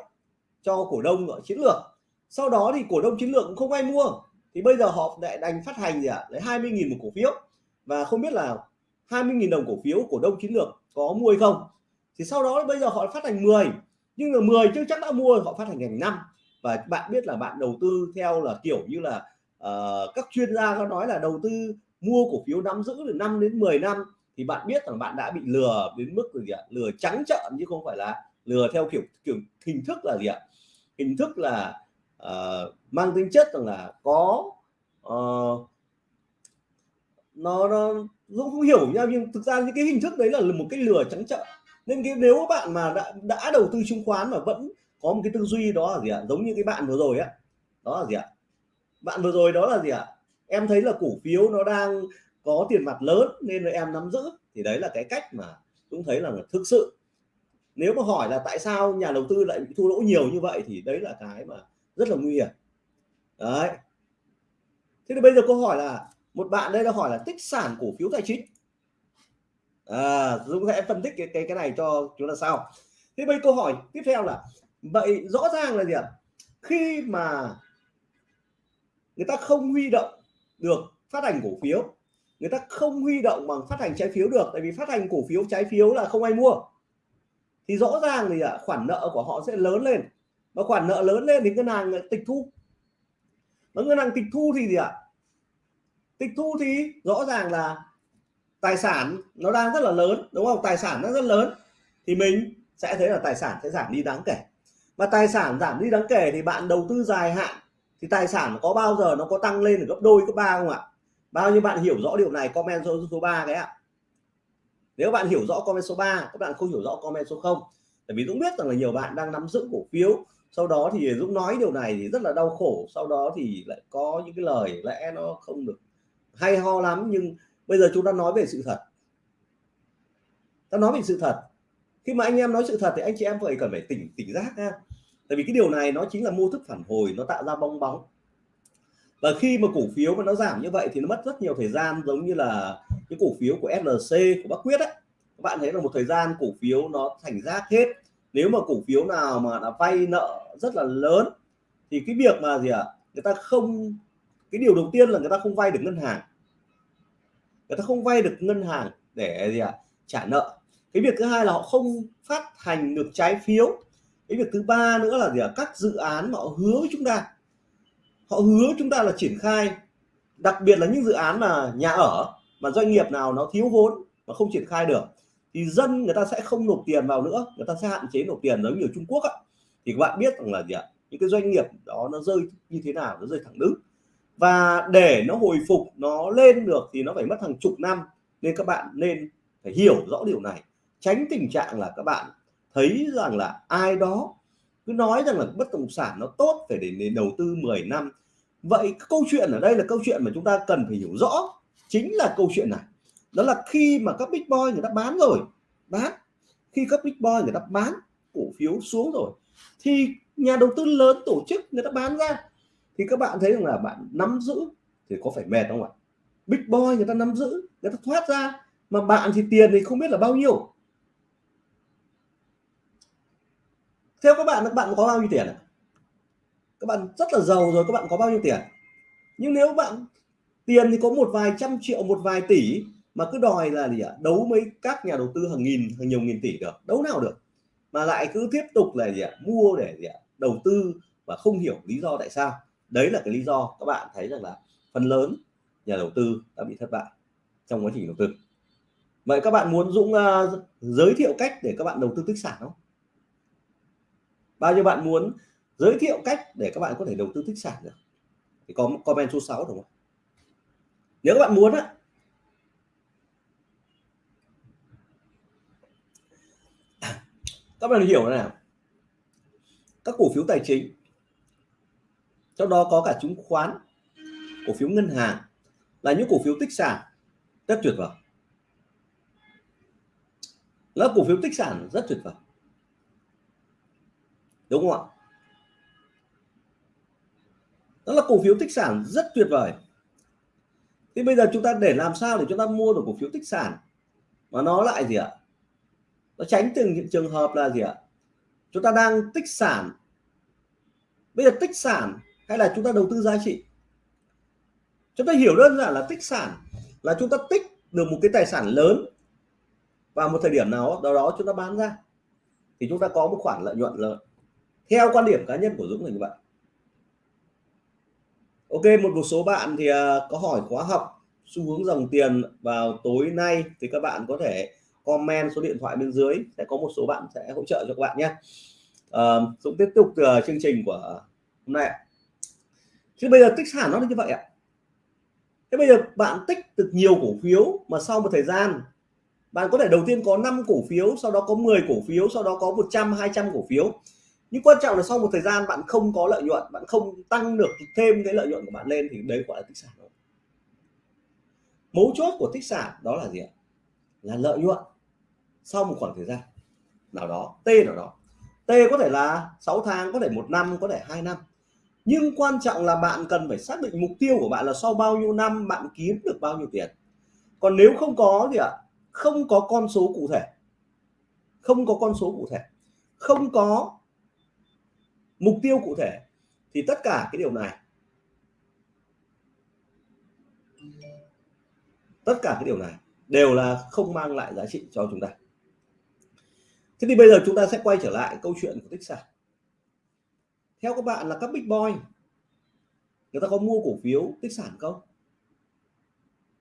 cho cổ đông ở chiến lược. Sau đó thì cổ đông chiến lược cũng không ai mua. Thì bây giờ họ lại đành phát hành gì ạ? À? lấy 20 nghìn một cổ phiếu. Và không biết là 20.000 đồng cổ phiếu cổ đông chiến lược có mua hay không. Thì sau đó bây giờ họ phát hành 10 nhưng mà 10 chưa chắc đã mua họ phát hành thành năm. Và bạn biết là bạn đầu tư theo là kiểu như là uh, các chuyên gia có nói là đầu tư mua cổ phiếu nắm giữ từ 5 đến 10 năm. Thì bạn biết rằng bạn đã bị lừa đến mức gì ạ? Lừa trắng trợn chứ không phải là lừa theo kiểu kiểu hình thức là gì ạ? Hình thức là uh, mang tính chất rằng là có uh, nó, nó Dũng không hiểu nhau nhưng thực ra những cái hình thức đấy là một cái lừa trắng trợn. Nên cái nếu các bạn mà đã, đã đầu tư chứng khoán mà vẫn có một cái tư duy đó là gì ạ? Giống như cái bạn vừa rồi á. Đó là gì ạ? Bạn vừa rồi đó là gì ạ? Em thấy là cổ phiếu nó đang có tiền mặt lớn nên là em nắm giữ. Thì đấy là cái cách mà cũng thấy là thực sự nếu mà hỏi là tại sao nhà đầu tư lại bị thua lỗ nhiều như vậy thì đấy là cái mà rất là nguy hiểm. Đấy. Thế thì bây giờ câu hỏi là một bạn đây đã hỏi là tích sản cổ phiếu tài chính. À, Dũng sẽ phân tích cái cái cái này cho chúng ta sau. Thế bây câu hỏi tiếp theo là vậy rõ ràng là gì ạ? Khi mà người ta không huy động được phát hành cổ phiếu người ta không huy động bằng phát hành trái phiếu được tại vì phát hành cổ phiếu trái phiếu là không ai mua thì rõ ràng thì à, khoản nợ của họ sẽ lớn lên. Và khoản nợ lớn lên thì ngân hàng à, tịch thu. Và ngân hàng tịch thu thì gì ạ? Tịch thu thì rõ ràng là tài sản nó đang rất là lớn, đúng không? Tài sản nó rất lớn thì mình sẽ thấy là tài sản sẽ giảm đi đáng kể. Và tài sản giảm đi đáng kể thì bạn đầu tư dài hạn thì tài sản có bao giờ nó có tăng lên gấp đôi, gấp ba không ạ? Bao nhiêu bạn hiểu rõ điều này, comment số số 3 cái ạ nếu bạn hiểu rõ comment số 3 các bạn không hiểu rõ comment số 0 tại vì Dũng biết rằng là nhiều bạn đang nắm giữ cổ phiếu. Sau đó thì Dũng nói điều này thì rất là đau khổ, sau đó thì lại có những cái lời lẽ nó không được hay ho lắm, nhưng bây giờ chúng ta nói về sự thật. Ta nói về sự thật. Khi mà anh em nói sự thật thì anh chị em phải cần phải tỉnh tỉnh giác ha. Tại vì cái điều này nó chính là mô thức phản hồi, nó tạo ra bong bóng và khi mà cổ phiếu mà nó giảm như vậy thì nó mất rất nhiều thời gian giống như là những cổ phiếu của SLC của Bắc Quyết ấy. Các bạn thấy là một thời gian cổ phiếu nó thành rác hết. Nếu mà cổ phiếu nào mà đã vay nợ rất là lớn thì cái việc mà gì ạ? À, người ta không cái điều đầu tiên là người ta không vay được ngân hàng. Người ta không vay được ngân hàng để gì ạ? À, trả nợ. Cái việc thứ hai là họ không phát hành được trái phiếu. Cái việc thứ ba nữa là gì ạ? À, các dự án mà họ hứa với chúng ta họ hứa chúng ta là triển khai, đặc biệt là những dự án mà nhà ở, mà doanh nghiệp nào nó thiếu vốn mà không triển khai được, thì dân người ta sẽ không nộp tiền vào nữa, người ta sẽ hạn chế nộp tiền giống như ở Trung Quốc á thì các bạn biết rằng là gì ạ? Những cái doanh nghiệp đó nó rơi như thế nào, nó rơi thẳng đứng. Và để nó hồi phục, nó lên được thì nó phải mất hàng chục năm nên các bạn nên phải hiểu rõ điều này. Tránh tình trạng là các bạn thấy rằng là ai đó cứ nói rằng là bất động sản nó tốt phải để, để đầu tư 10 năm. Vậy câu chuyện ở đây là câu chuyện mà chúng ta cần phải hiểu rõ chính là câu chuyện này. Đó là khi mà các big boy người ta bán rồi bán. Khi các big boy người ta bán cổ phiếu xuống rồi thì nhà đầu tư lớn tổ chức người ta bán ra. Thì các bạn thấy rằng là bạn nắm giữ thì có phải mệt không ạ? Big boy người ta nắm giữ người ta thoát ra mà bạn thì tiền thì không biết là bao nhiêu. Theo các bạn các bạn có bao nhiêu tiền các bạn rất là giàu rồi các bạn có bao nhiêu tiền? Nhưng nếu bạn tiền thì có một vài trăm triệu một vài tỷ mà cứ đòi là gì ạ? Đấu mấy các nhà đầu tư hàng nghìn hàng nhiều nghìn tỷ được đấu nào được? Mà lại cứ tiếp tục là gì ạ? Mua để gì ạ? Đầu tư và không hiểu lý do tại sao. Đấy là cái lý do các bạn thấy rằng là phần lớn nhà đầu tư đã bị thất bại trong quá trình đầu tư. Vậy các bạn muốn Dũng uh, giới thiệu cách để các bạn đầu tư tích sản không? Bao nhiêu bạn muốn giới thiệu cách để các bạn có thể đầu tư tích sản được? Thì có comment số 6 đúng không nếu các bạn muốn á. Các bạn hiểu này nào? Các cổ phiếu tài chính. Trong đó có cả chứng khoán, cổ phiếu ngân hàng là những cổ phiếu tích sản. Rất tuyệt vời. Là cổ phiếu tích sản rất tuyệt vời đúng không ạ? Đó là cổ phiếu tích sản rất tuyệt vời. Thì bây giờ chúng ta để làm sao để chúng ta mua được cổ phiếu tích sản? Mà nó lại gì ạ? Nó tránh từng những trường hợp là gì ạ? Chúng ta đang tích sản. Bây giờ tích sản hay là chúng ta đầu tư giá trị? Chúng ta hiểu đơn giản là tích sản là chúng ta tích được một cái tài sản lớn vào một thời điểm nào đó đó chúng ta bán ra. Thì chúng ta có một khoản lợi nhuận lớn theo quan điểm cá nhân của Dũng là như vậy. Ok một một số bạn thì à, có hỏi khóa học xu hướng dòng tiền vào tối nay thì các bạn có thể comment số điện thoại bên dưới sẽ có một số bạn sẽ hỗ trợ cho các bạn nhé. À, Dũng tiếp tục uh, chương trình của hôm nay chứ bây giờ tích sản nó như vậy ạ. Thế bây giờ bạn tích được nhiều cổ phiếu mà sau một thời gian bạn có thể đầu tiên có 5 cổ phiếu sau đó có 10 cổ phiếu sau đó có 100 200 cổ phiếu nhưng quan trọng là sau một thời gian bạn không có lợi nhuận, bạn không tăng được thêm cái lợi nhuận của bạn lên thì đấy gọi là tích sản rồi mấu chốt của tích sản đó là gì ạ? Là lợi nhuận sau một khoảng thời gian nào đó, t nào đó. T có thể là 6 tháng, có thể một năm, có thể hai năm. Nhưng quan trọng là bạn cần phải xác định mục tiêu của bạn là sau bao nhiêu năm bạn kiếm được bao nhiêu tiền. Còn nếu không có gì ạ, không có con số cụ thể. Không có con số cụ thể. Không có mục tiêu cụ thể thì tất cả cái điều này. Tất cả cái điều này đều là không mang lại giá trị cho chúng ta. Thế thì bây giờ chúng ta sẽ quay trở lại câu chuyện của tích sản. Theo các bạn là các big boy, người ta có mua cổ phiếu tích sản không?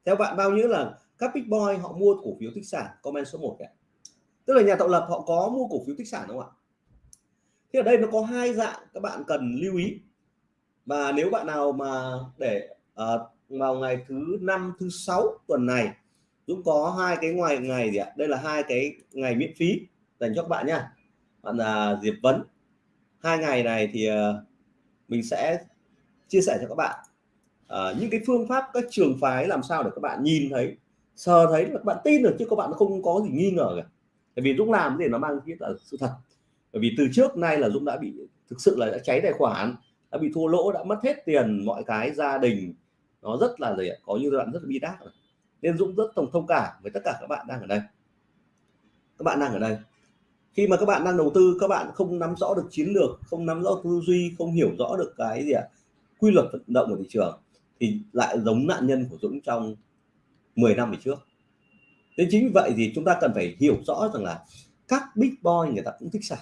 Theo bạn bao nhiêu là các big boy họ mua cổ phiếu tích sản? Comment số 1 ạ tức là nhà tạo lập họ có mua cổ phiếu tích sản không ạ? Thì ở đây nó có hai dạng các bạn cần lưu ý. Và nếu bạn nào mà để uh, vào ngày thứ năm thứ sáu tuần này Dũng có hai cái ngoài ngày gì ạ? Đây là hai cái ngày miễn phí dành cho các bạn nha bạn là Diệp Vấn hai ngày này thì uh, mình sẽ chia sẻ cho các bạn. Uh, những cái phương pháp các trường phái làm sao để các bạn nhìn thấy sờ thấy là các bạn tin được chứ các bạn không có gì nghi ngờ cả. Tại vì Dũng làm thì nó mang cái là sự thật bởi vì từ trước nay là Dũng đã bị thực sự là đã cháy tài khoản đã bị thua lỗ đã mất hết tiền mọi cái gia đình nó rất là gì có như đoạn rất là bi đát nên Dũng rất thông thông cảm với tất cả các bạn đang ở đây. Các bạn đang ở đây. Khi mà các bạn đang đầu tư các bạn không nắm rõ được chiến lược không nắm rõ tư duy không hiểu rõ được cái gì ạ à, quy luật vận động của thị trường thì lại giống nạn nhân của Dũng trong 10 năm về trước. Nên chính vì vậy thì chúng ta cần phải hiểu rõ rằng là các big boy người ta cũng thích xài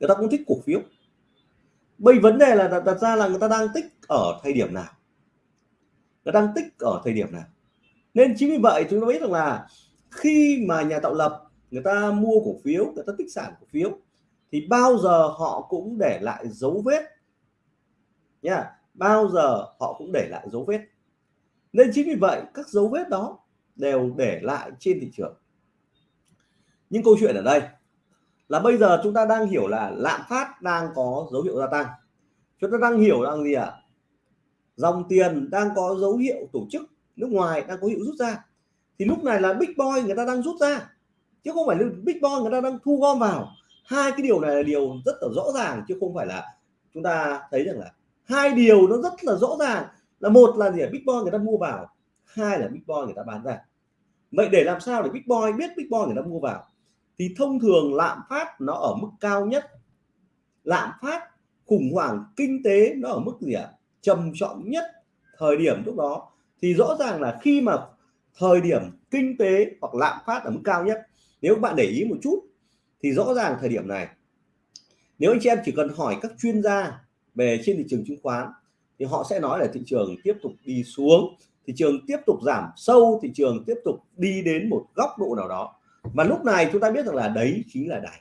người ta cũng thích cổ phiếu. Bây vấn đề là đặt ra là người ta đang tích ở thời điểm nào? Người ta đang tích ở thời điểm nào? Nên chính vì vậy chúng ta biết rằng là khi mà nhà tạo lập người ta mua cổ phiếu, người ta tích sản cổ phiếu, thì bao giờ họ cũng để lại dấu vết. Nha, bao giờ họ cũng để lại dấu vết. Nên chính vì vậy các dấu vết đó đều để lại trên thị trường. Những câu chuyện ở đây là bây giờ chúng ta đang hiểu là lạm phát đang có dấu hiệu gia tăng. Chúng ta đang hiểu rằng gì ạ? À? dòng tiền đang có dấu hiệu tổ chức, nước ngoài đang có hiệu rút ra. Thì lúc này là big boy người ta đang rút ra. Chứ không phải là big boy người ta đang thu gom vào. Hai cái điều này là điều rất là rõ ràng, chứ không phải là chúng ta thấy rằng là hai điều nó rất là rõ ràng. Là một là gì big boy người ta mua vào. Hai là big boy người ta bán ra. Vậy để làm sao để big boy biết big boy người ta mua vào? Thì thông thường lạm phát nó ở mức cao nhất. Lạm phát khủng hoảng kinh tế nó ở mức gì ạ? À? trầm trọng nhất thời điểm lúc đó. Thì rõ ràng là khi mà thời điểm kinh tế hoặc lạm phát ở mức cao nhất, nếu các bạn để ý một chút, thì rõ ràng thời điểm này, nếu anh chị em chỉ cần hỏi các chuyên gia về trên thị trường chứng khoán, thì họ sẽ nói là thị trường tiếp tục đi xuống, thị trường tiếp tục giảm sâu, thị trường tiếp tục đi đến một góc độ nào đó và lúc này chúng ta biết rằng là đấy chính là đáy.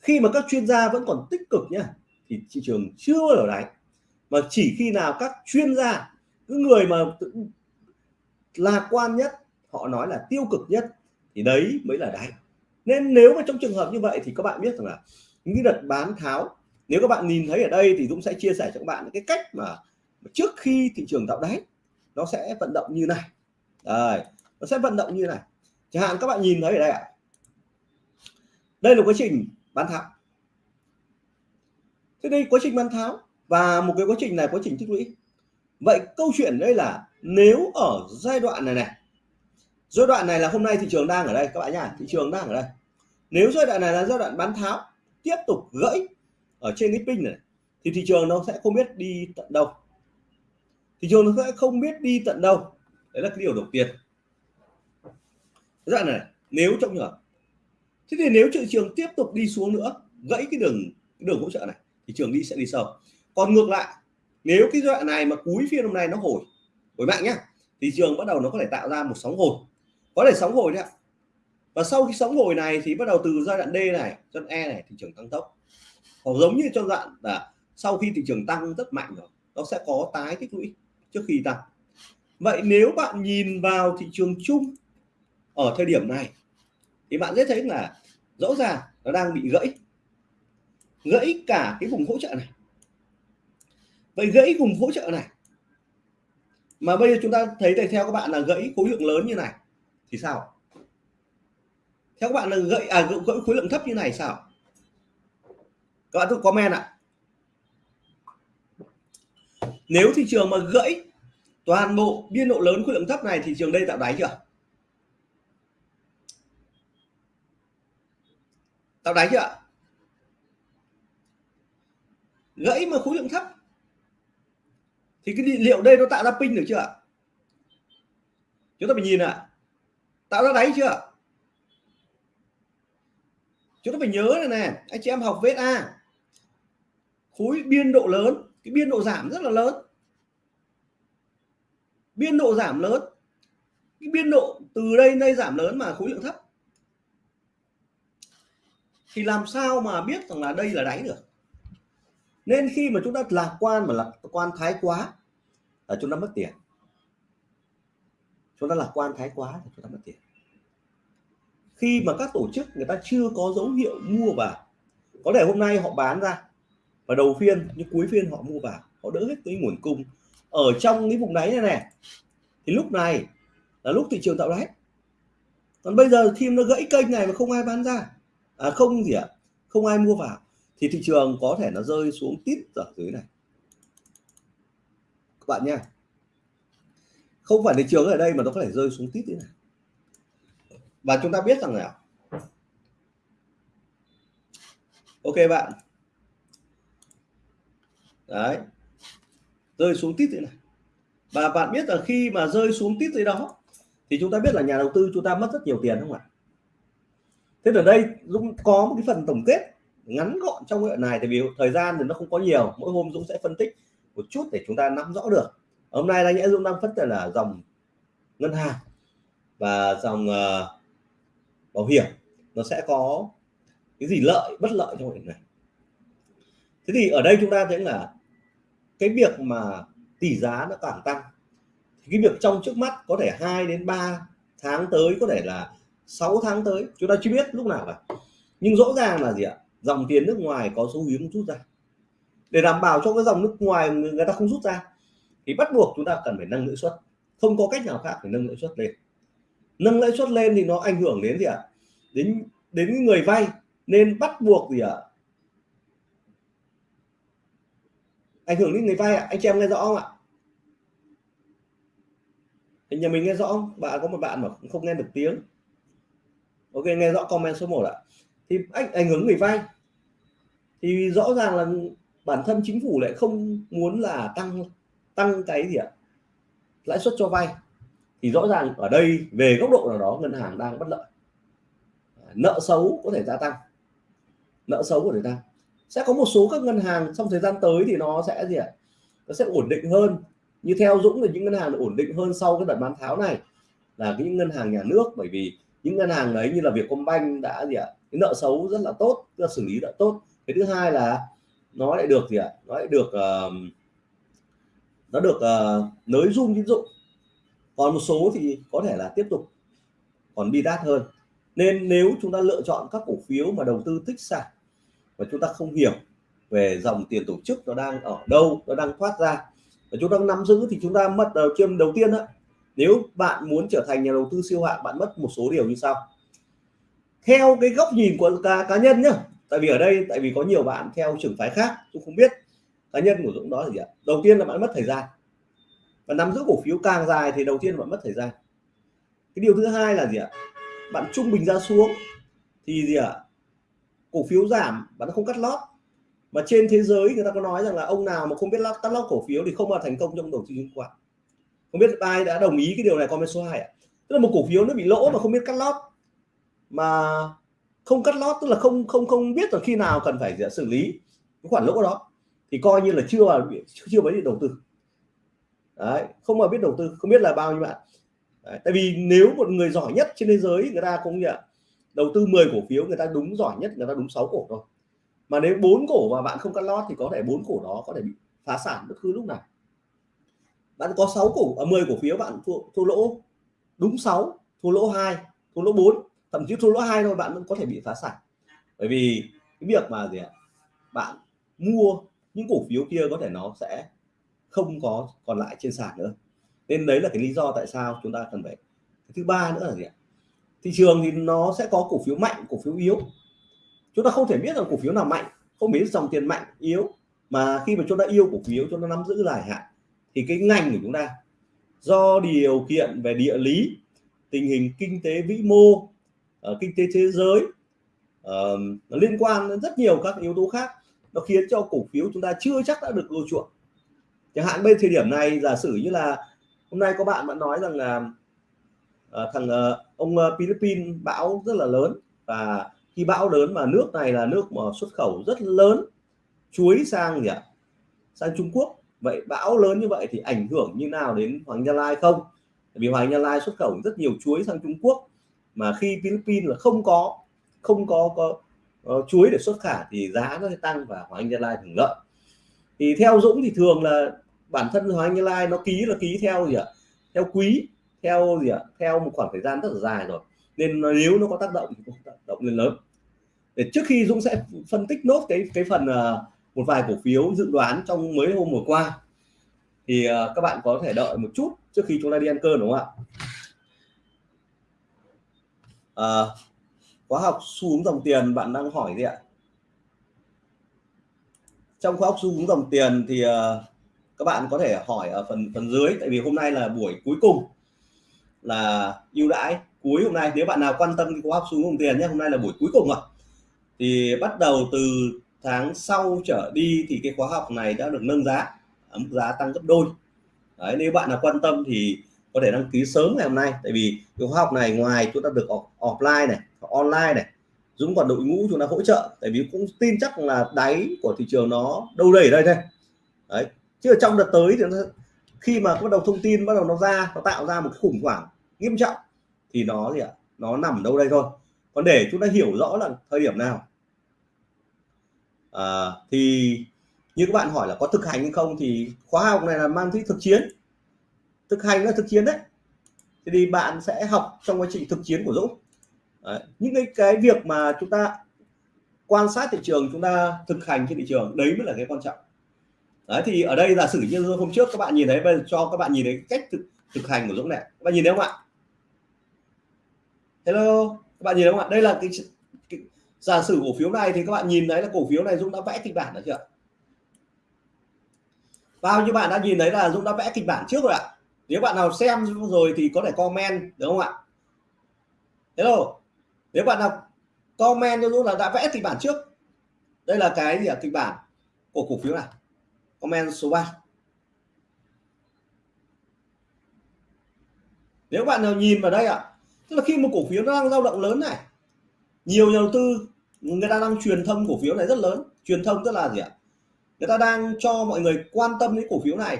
Khi mà các chuyên gia vẫn còn tích cực nhá thì thị trường chưa ở đáy. Mà chỉ khi nào các chuyên gia những người mà lạc quan nhất họ nói là tiêu cực nhất thì đấy mới là đáy. Nên nếu mà trong trường hợp như vậy thì các bạn biết rằng là những đợt bán tháo nếu các bạn nhìn thấy ở đây thì Dũng sẽ chia sẻ cho các bạn cái cách mà trước khi thị trường tạo đáy nó sẽ vận động như này. Đấy, nó sẽ vận động như này chẳng hạn các bạn nhìn thấy ở đây ạ. Đây là quá trình bán tháo. Thế đây quá trình bán tháo và một cái quá trình này, quá trình tích lũy. Vậy câu chuyện đây là nếu ở giai đoạn này này, giai đoạn này là hôm nay thị trường đang ở đây, các bạn nhá, thị trường đang ở đây. Nếu giai đoạn này là giai đoạn bán tháo, tiếp tục gãy ở trên cái pin này, thì thị trường nó sẽ không biết đi tận đâu. Thị trường nó sẽ không biết đi tận đâu. Đấy là cái điều đầu tiên đoạn này, nếu trong trường thế thì nếu thị trường tiếp tục đi xuống nữa, gãy cái đường cái đường hỗ trợ này thị trường đi, sẽ đi sâu. Còn ngược lại, nếu cái đoạn này mà cuối phiên hôm nay nó hồi hồi mạnh nhá thị trường bắt đầu nó có thể tạo ra một sóng hồi. Có thể sóng hồi đấy ạ. Và sau khi sóng hồi này thì bắt đầu từ giai đoạn D này, giai đoạn E này, thị trường tăng tốc. Hoặc giống như trong đoạn là sau khi thị trường tăng rất mạnh rồi, nó sẽ có tái tích lũy trước khi tăng. Vậy nếu bạn nhìn vào thị trường chung ở thời điểm này, thì bạn sẽ thấy là rõ ràng nó đang bị gãy. Gãy cả cái vùng hỗ trợ này. Vậy gãy vùng hỗ trợ này, mà bây giờ chúng ta thấy tại theo các bạn là gãy khối lượng lớn như này, thì sao? Theo các bạn là gãy à gãy khối lượng thấp như này sao? Các bạn cứ comment ạ. Nếu thị trường mà gãy toàn bộ biên độ lớn khối lượng thấp này, thị trường đây tạo đáy chưa? Tạo đáy chưa gãy mà khối lượng thấp. Thì cái liệu đây nó tạo ra pin được chưa chúng ta phải nhìn ạ. Tạo ra đáy chưa chúng ta phải nhớ này này anh chị em học vết a. Khối biên độ lớn, cái biên độ giảm rất là lớn. Biên độ giảm lớn. Cái biên độ từ đây đây giảm lớn mà khối lượng thấp thì làm sao mà biết rằng là đây là đáy được? Nên khi mà chúng ta lạc quan mà lạc, quan thái quá là chúng ta mất tiền. Chúng ta lạc quan thái quá thì chúng ta mất tiền. Khi mà các tổ chức người ta chưa có dấu hiệu mua vào, có thể hôm nay họ bán ra và đầu phiên, nhưng cuối phiên họ mua vào, họ đỡ hết cái nguồn cung ở trong cái vùng đáy này này thì lúc này là lúc thị trường tạo đáy. Còn bây giờ khi nó gãy kênh này mà không ai bán ra à, không gì ạ. À, không ai mua vào. Thì thị trường có thể nó rơi xuống tít ở dưới này. Các bạn nha không phải thị trường ở đây mà nó có thể rơi xuống tít thế này. Và chúng ta biết rằng là ok bạn. Đấy. Rơi xuống tít thế này. Và bạn biết là khi mà rơi xuống tít dưới đó thì chúng ta biết là nhà đầu tư chúng ta mất rất nhiều tiền không ạ? Thế ở đây Dũng có một cái phần tổng kết ngắn gọn trong cái đoạn này tại vì thời gian thì nó không có nhiều mỗi hôm Dũng sẽ phân tích một chút để chúng ta nắm rõ được. Hôm nay đáng nhẽ Dũng đang phân tích là dòng ngân hàng và dòng uh, bảo hiểm. Nó sẽ có cái gì lợi bất lợi trong hiện này. Thế thì ở đây chúng ta thấy là cái việc mà tỷ giá nó càng tăng thì cái việc trong trước mắt có thể 2 đến 3 tháng tới có thể là 6 tháng tới, chúng ta chưa biết lúc nào cả. Nhưng rõ ràng là gì ạ? Dòng tiền nước ngoài có xu hướng rút ra. Để đảm bảo cho cái dòng nước ngoài người ta không rút ra, thì bắt buộc chúng ta cần phải nâng lãi suất. Không có cách nào khác phải nâng lãi suất lên. Nâng lãi suất lên thì nó ảnh hưởng đến gì ạ? Đến đến người vay. Nên bắt buộc gì ạ? Ảnh hưởng đến người vay ạ. Anh chị em nghe rõ không ạ? Nhà mình nghe rõ không? Bạn có một bạn mà không nghe được tiếng ok, nghe rõ comment số 1 ạ. Thì anh ảnh hưởng người vay thì rõ ràng là bản thân chính phủ lại không muốn là tăng tăng cái gì ạ? Lãi suất cho vay thì rõ ràng ở đây, về góc độ nào đó, ngân hàng đang bất lợi. À, nợ xấu có thể gia tăng. Nợ xấu của người ta sẽ có một số các ngân hàng trong thời gian tới thì nó sẽ gì ạ? Nó sẽ ổn định hơn. Như theo Dũng thì những ngân hàng ổn định hơn sau cái đợt bán tháo này là những ngân hàng nhà nước. Bởi vì những ngân hàng đấy như là Vietcombank đã gì ạ? Cái nợ xấu rất là tốt đã xử lý đã tốt. Cái thứ hai là nó lại được gì ạ? Nó lại được uh, nó được uh, nới dung tín dụng. Còn một số thì có thể là tiếp tục còn bi đát hơn. Nên nếu chúng ta lựa chọn các cổ phiếu mà đầu tư tích sản và chúng ta không hiểu về dòng tiền tổ chức nó đang ở đâu nó đang thoát ra và chúng ta nắm giữ thì chúng ta mất đầu chiêm đầu tiên đó nếu bạn muốn trở thành nhà đầu tư siêu hạng bạn mất một số điều như sau. Theo cái góc nhìn của cá, cá nhân nhá tại vì ở đây tại vì có nhiều bạn theo trường phái khác tôi không biết cá nhân của Dũng đó là gì ạ. Đầu tiên là bạn mất thời gian. Và nắm giữ cổ phiếu càng dài thì đầu tiên bạn mất thời gian. Cái điều thứ hai là gì ạ? Bạn trung bình ra xuống thì gì ạ? Cổ phiếu giảm bạn không cắt lót. Mà trên thế giới người ta có nói rằng là ông nào mà không biết lót cắt lót cổ phiếu thì không bao thành công trong đầu tư chứng khoán không biết ai đã đồng ý cái điều này comment số 2 ạ? Tức là một cổ phiếu nó bị lỗ mà không biết cắt lót. Mà không cắt lót tức là không không không biết là khi nào cần phải xử lý cái khoản lỗ đó. Thì coi như là chưa vào chưa mới đi đầu tư. Đấy không mà biết đầu tư không biết là bao nhiêu bạn. Đấy, tại vì nếu một người giỏi nhất trên thế giới người ta cũng nhận đầu tư 10 cổ phiếu người ta đúng giỏi nhất người ta đúng 6 cổ thôi. Mà nếu bốn cổ mà bạn không cắt lót thì có thể bốn cổ đó có thể bị phá sản bất cứ lúc nào bạn có 6 cổ ở à, 10 cổ phiếu bạn thua, thua lỗ đúng 6 thua lỗ 2 thua lỗ 4 thậm chí thua lỗ 2 thôi bạn vẫn có thể bị phá sản. Bởi vì cái việc mà gì ạ bạn mua những cổ phiếu kia có thể nó sẽ không có còn lại trên sàn nữa. Nên đấy là cái lý do tại sao chúng ta cần phải thứ ba nữa là gì ạ thị trường thì nó sẽ có cổ phiếu mạnh cổ phiếu yếu. Chúng ta không thể biết là cổ phiếu nào mạnh không biết dòng tiền mạnh yếu. Mà khi mà chúng ta yêu cổ phiếu chúng ta nắm giữ dài hạn thì cái ngành của chúng ta do điều kiện về địa lý tình hình kinh tế vĩ mô uh, kinh tế thế giới uh, nó liên quan đến rất nhiều các yếu tố khác nó khiến cho cổ phiếu chúng ta chưa chắc đã được ưa chuộng. Chẳng hạn bên thời điểm này giả sử như là hôm nay có bạn bạn nói rằng là uh, thằng uh, ông uh, Philippines bão rất là lớn và khi bão lớn mà nước này là nước mà xuất khẩu rất lớn chuối sang gì ạ? Sang Trung Quốc vậy bão lớn như vậy thì ảnh hưởng như nào đến Hoàng Gia Lai không? Vì Hoàng Gia Lai xuất khẩu rất nhiều chuối sang Trung Quốc mà khi Philippines là không có không có có uh, chuối để xuất khả thì giá nó sẽ tăng và Hoàng Gia Lai hưởng lợi. Thì theo Dũng thì thường là bản thân Hoàng Gia Lai nó ký là ký theo gì ạ? Theo quý theo gì ạ? Theo một khoảng thời gian rất là dài rồi. Nên nếu nó có tác động thì cũng tác động lên lớn. Để trước khi Dũng sẽ phân tích nốt cái cái phần uh, một vài cổ phiếu dự đoán trong mấy hôm vừa qua. Thì uh, các bạn có thể đợi một chút trước khi chúng ta đi ăn cơm đúng không ạ? Uh, khóa học xu hướng dòng tiền bạn đang hỏi gì ạ? Trong khóa học xu hướng dòng tiền thì uh, các bạn có thể hỏi ở phần phần dưới tại vì hôm nay là buổi cuối cùng là ưu đãi cuối hôm nay. Nếu bạn nào quan tâm khóa học xu hướng dòng tiền nhé hôm nay là buổi cuối cùng rồi thì bắt đầu từ tháng sau trở đi thì cái khóa học này đã được nâng giá mức giá tăng gấp đôi. Đấy, nếu bạn nào quan tâm thì có thể đăng ký sớm ngày hôm nay tại vì cái khóa học này ngoài chúng ta được offline này online này Dũng còn đội ngũ chúng ta hỗ trợ tại vì cũng tin chắc là đáy của thị trường nó đâu đây ở đây thôi. Đấy chứ ở trong đợt tới thì nó, khi mà bắt đầu thông tin bắt đầu nó ra nó tạo ra một cái khủng hoảng nghiêm trọng thì nó gì ạ? Nó nằm đâu đây thôi. Còn để chúng ta hiểu rõ là thời điểm nào à, thì như các bạn hỏi là có thực hành hay không thì khóa học này là mang tính thực chiến. Thực hành là thực chiến đấy. Thì bạn sẽ học trong quá trình thực chiến của Dũng. Đấy. những cái cái việc mà chúng ta quan sát thị trường chúng ta thực hành trên thị trường đấy mới là cái quan trọng. Đấy thì ở đây giả sử như hôm trước các bạn nhìn thấy bây giờ cho các bạn nhìn thấy cách thực, thực hành của Dũng này. Các bạn nhìn thấy không ạ? Hello các bạn nhìn thấy không ạ? Đây là cái giả sử cổ phiếu này thì các bạn nhìn thấy là cổ phiếu này Dũng đã vẽ kịch bản đã chưa bao nhiêu bạn đã nhìn thấy là Dũng đã vẽ kịch bản trước rồi ạ? Nếu bạn nào xem rồi thì có thể comment được không ạ? Hello. Nếu bạn nào comment cho Dũng là đã vẽ kịch bản trước. Đây là cái gì ạ? Kịch bản của cổ phiếu này. Comment số 3 nếu bạn nào nhìn vào đây ạ, tức là khi một cổ phiếu nó đang dao động lớn này, nhiều nhà đầu tư người ta đang truyền thông cổ phiếu này rất lớn. Truyền thông tức là gì ạ? Người ta đang cho mọi người quan tâm đến cổ phiếu này.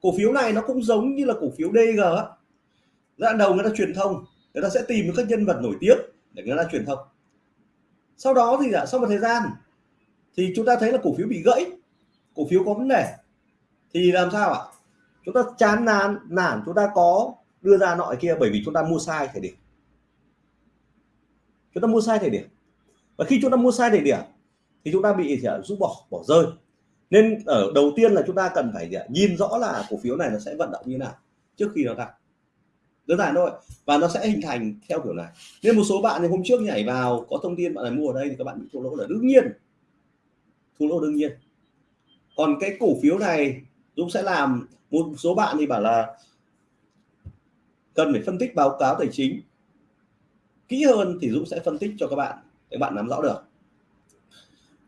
Cổ phiếu này nó cũng giống như là cổ phiếu DG á. Đoạn đầu người ta truyền thông, người ta sẽ tìm các nhân vật nổi tiếng để người ta truyền thông. Sau đó thì ạ? Sau một thời gian thì chúng ta thấy là cổ phiếu bị gãy, cổ phiếu có vấn đề. Thì làm sao ạ? Chúng ta chán nản nản, chúng ta có đưa ra nọ kia bởi vì chúng ta mua sai thời điểm. Chúng ta mua sai thời điểm và khi chúng ta mua sai thời điểm, thì chúng ta bị, thì à, rút bỏ bỏ rơi. Nên ở đầu tiên là chúng ta cần phải à, nhìn rõ là cổ phiếu này nó sẽ vận động như nào trước khi nó tăng đơn giản thôi, và nó sẽ hình thành theo kiểu này. Nên một số bạn thì hôm trước nhảy vào, có thông tin bạn này mua ở đây thì các bạn bị thua lỗ là đương nhiên. Thua lỗ đương nhiên. Còn cái cổ phiếu này Dũng sẽ làm, một số bạn thì bảo là cần phải phân tích báo cáo tài chính. Kỹ hơn thì Dũng sẽ phân tích cho các bạn để bạn nắm rõ được.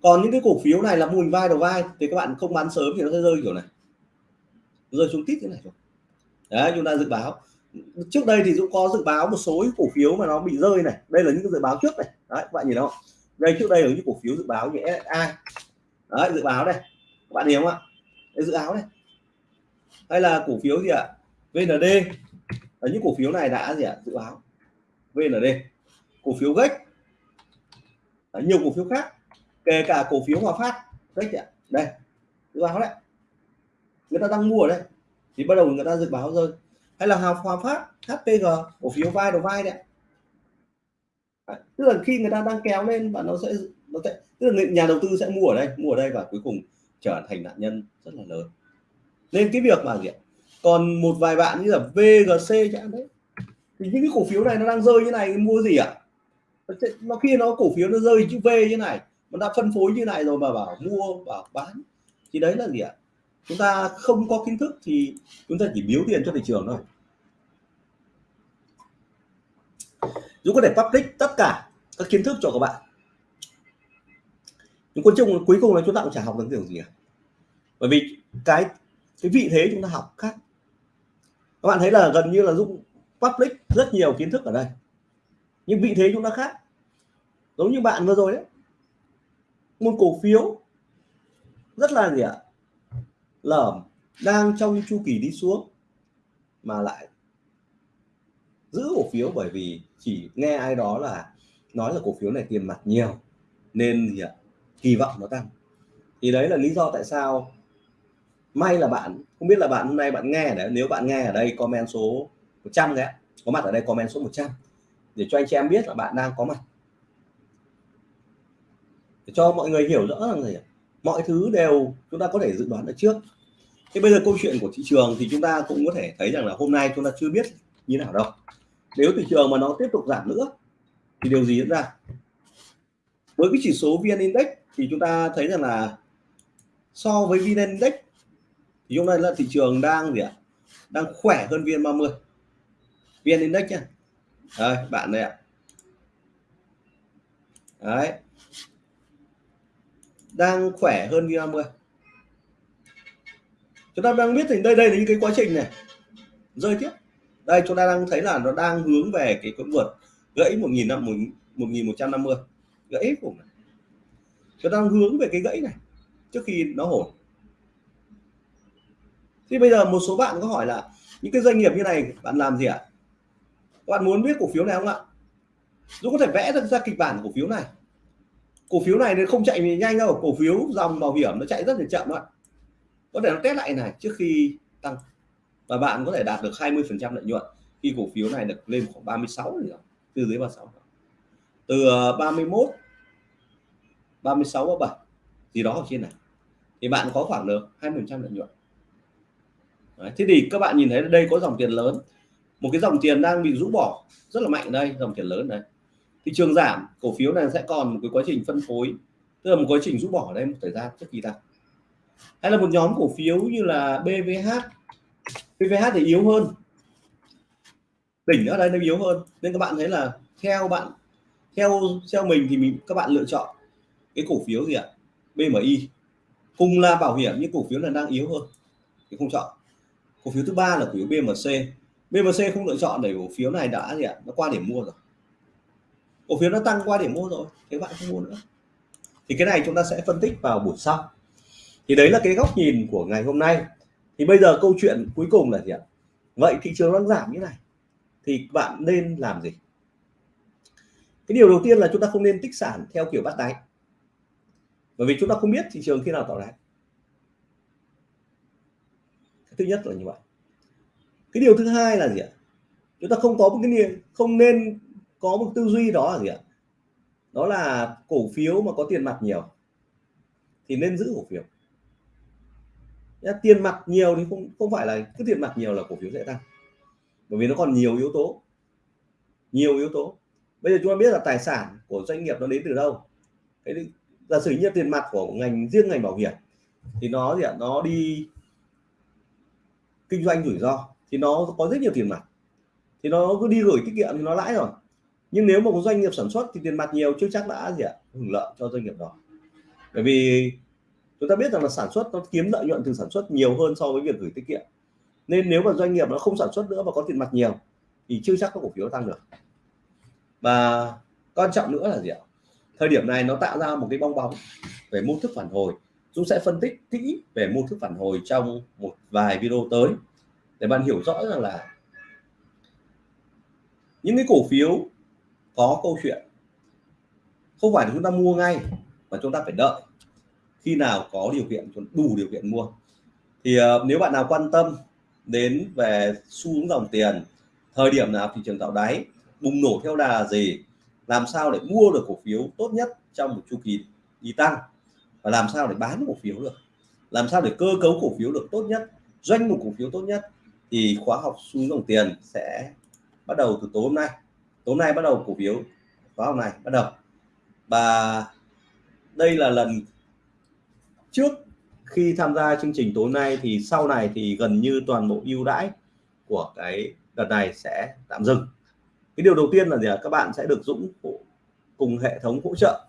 Còn những cái cổ phiếu này là mô hình vai đầu vai, thì các bạn không bán sớm thì nó sẽ rơi, kiểu này. Rơi xuống tít thế này rồi đấy, chúng ta dự báo. Trước đây thì Dũng có dự báo một số cổ phiếu mà nó bị rơi này. Đây là những cái dự báo trước này. Đấy, các bạn nhìn không? Đây, trước đây là những cổ phiếu dự báo như SSI đấy, dự báo đây. Các bạn hiểu không ạ? Đây, dự báo này hay là cổ phiếu gì ạ? VND ở những cổ phiếu này đã gì ạ? Dự báo VND cổ phiếu gách nhiều cổ phiếu khác, kể cả cổ phiếu Hòa Phát. Đấy ạ. Đây, dự báo đấy. Người ta đang mua ở đây, thì bắt đầu người ta dự báo rơi hay là Hòa Phát HPG cổ phiếu vai đầu vai đấy tức là khi người ta đang kéo lên và nó sẽ nó sẽ, tức là nhà đầu tư sẽ mua ở đây, mua ở đây và cuối cùng trở thành nạn nhân rất là lớn. Nên cái việc mà gì ạ? Còn một vài bạn như là VGC chẳng đấy. Thì những cái cổ phiếu này nó đang rơi như này, mua gì ạ? Nó khi nó cổ phiếu nó rơi chữ V như này, nó đã phân phối như này rồi mà bảo mua, bảo bán, thì đấy là gì ạ? Chúng ta không có kiến thức thì chúng ta chỉ biếu tiền cho thị trường thôi. Dũng có thể public tất cả các kiến thức cho các bạn. Nhưng cuối trọng cuối cùng là chúng ta cũng chả học được điều gì cả bởi vì cái cái vị thế chúng ta học khác. Các bạn thấy là gần như là Dũng public rất nhiều kiến thức ở đây nhưng vị thế chúng ta khác. Giống như bạn vừa rồi đấy. Một cổ phiếu. Rất là gì ạ? Lởm. Đang trong chu kỳ đi xuống. Mà lại giữ cổ phiếu bởi vì chỉ nghe ai đó là nói là cổ phiếu này tiền mặt nhiều. Nên gì ạ? Kỳ vọng nó tăng. Thì đấy là lý do tại sao may là bạn, không biết là bạn hôm nay bạn nghe đấy, nếu bạn nghe ở đây comment số 100 đấy có mặt ở đây comment số 100 để cho anh chị em biết là bạn đang có mặt. Để cho mọi người hiểu rõ rằng gì mọi thứ đều chúng ta có thể dự đoán được trước. Thế bây giờ câu chuyện của thị trường thì chúng ta cũng có thể thấy rằng là hôm nay chúng ta chưa biết như nào đâu. Nếu thị trường mà nó tiếp tục giảm nữa, thì điều gì diễn ra? Với cái chỉ số vn index thì chúng ta thấy rằng là so với vn index thì hôm nay là thị trường đang gì ạ? Đang khỏe hơn vn 30 vn index nhá đây, bạn đây ạ đấy đang khỏe hơn VN50. chúng ta đang biết thì đây đây là những cái quá trình này rơi tiếp đây, chúng ta đang thấy là nó đang hướng về cái quỹ vượt gãy một nghìn năm, một nghìn một trăm năm mươi gãy vùng chúng ta đang hướng về cái gãy này trước khi nó hổn. thì bây giờ một số bạn có hỏi là những cái doanh nghiệp như này, bạn làm gì ạ à? Bạn muốn biết cổ phiếu này không ạ? Dũng có thể vẽ được ra kịch bản cổ phiếu này. Cổ phiếu này nó không chạy nhanh đâu cổ phiếu dòng bảo hiểm nó chạy rất là chậm ạ. Có thể nó test lại này trước khi tăng. Và bạn có thể đạt được 20 phần trăm lợi nhuận khi cổ phiếu này được lên khoảng 36 rồi từ dưới 36 từ 31 36 37 gì đó ở trên này thì bạn có khoảng được 20 phần trăm lợi nhuận. Đấy, thế thì các bạn nhìn thấy đây có dòng tiền lớn một cái dòng tiền đang bị rũ bỏ, rất là mạnh đây, dòng tiền lớn này thị trường giảm, cổ phiếu này sẽ còn một cái quá trình phân phối, tức là một quá trình rũ bỏ ở đây, một thời gian trước khi tăng. Hay là một nhóm cổ phiếu như là BVH BVH thì yếu hơn. Đỉnh ở đây nó yếu hơn, nên các bạn thấy là theo bạn, theo theo mình thì mình, các bạn lựa chọn cái cổ phiếu gì ạ? BMI cùng là bảo hiểm nhưng cổ phiếu là đang yếu hơn, thì không chọn. Cổ phiếu thứ ba là cổ phiếu BMC BMC không lựa chọn để cổ phiếu này đã gì ạ? Nó qua điểm mua rồi. Cổ phiếu nó tăng qua điểm mua rồi, thế bạn không mua nữa. Thì cái này chúng ta sẽ phân tích vào buổi sau. Thì đấy là cái góc nhìn của ngày hôm nay. Thì bây giờ câu chuyện cuối cùng là gì ạ? Vậy thị trường đang giảm như này, thì bạn nên làm gì? Cái điều đầu tiên là chúng ta không nên tích sản theo kiểu bắt đáy. Bởi vì chúng ta không biết thị trường khi nào tạo đáy thứ nhất là như vậy cái điều thứ hai là gì ạ? Chúng ta không có một cái niềm, không nên có một tư duy đó là gì ạ? Đó là cổ phiếu mà có tiền mặt nhiều thì nên giữ cổ phiếu. Tiền mặt nhiều thì không không phải là cứ tiền mặt nhiều là cổ phiếu sẽ tăng. Bởi vì nó còn nhiều yếu tố. Nhiều yếu tố. Bây giờ chúng ta biết là tài sản của doanh nghiệp nó đến từ đâu. Cái giả sử như tiền mặt của ngành, riêng ngành bảo hiểm thì nó gì ạ? Nó đi kinh doanh rủi ro thì nó có rất nhiều tiền mặt. Thì nó cứ đi gửi tiết kiệm thì nó lãi rồi. Nhưng nếu mà một doanh nghiệp sản xuất thì tiền mặt nhiều, chưa chắc đã gì ạ, hưởng lợi cho doanh nghiệp đó. Bởi vì chúng ta biết rằng là sản xuất nó kiếm lợi nhuận từ sản xuất nhiều hơn so với việc gửi tiết kiệm. Nên nếu mà doanh nghiệp nó không sản xuất nữa và có tiền mặt nhiều thì chưa chắc các cổ phiếu tăng được. Và quan trọng nữa là gì ạ? Thời điểm này nó tạo ra một cái bong bóng về mô thức phản hồi. Dũng sẽ phân tích kỹ về mô thức phản hồi trong một vài video tới để bạn hiểu rõ rằng là những cái cổ phiếu có câu chuyện. Không phải là chúng ta mua ngay mà chúng ta phải đợi khi nào có điều kiện đủ điều kiện mua. Thì uh, nếu bạn nào quan tâm đến về xu hướng dòng tiền thời điểm nào thị trường tạo đáy bùng nổ theo đà gì làm sao để mua được cổ phiếu tốt nhất trong một chu kỳ đi tăng và làm sao để bán cổ phiếu được làm sao để cơ cấu cổ phiếu được tốt nhất doanh mục cổ phiếu tốt nhất thì khóa học xu hướng dòng tiền sẽ bắt đầu từ tối hôm nay. Tối hôm nay bắt đầu cổ phiếu khóa học này bắt đầu. Và đây là lần trước khi tham gia chương trình tối nay thì sau này thì gần như toàn bộ ưu đãi của cái đợt này sẽ tạm dừng. Cái điều đầu tiên là gì các bạn sẽ được Dũng cùng hệ thống hỗ trợ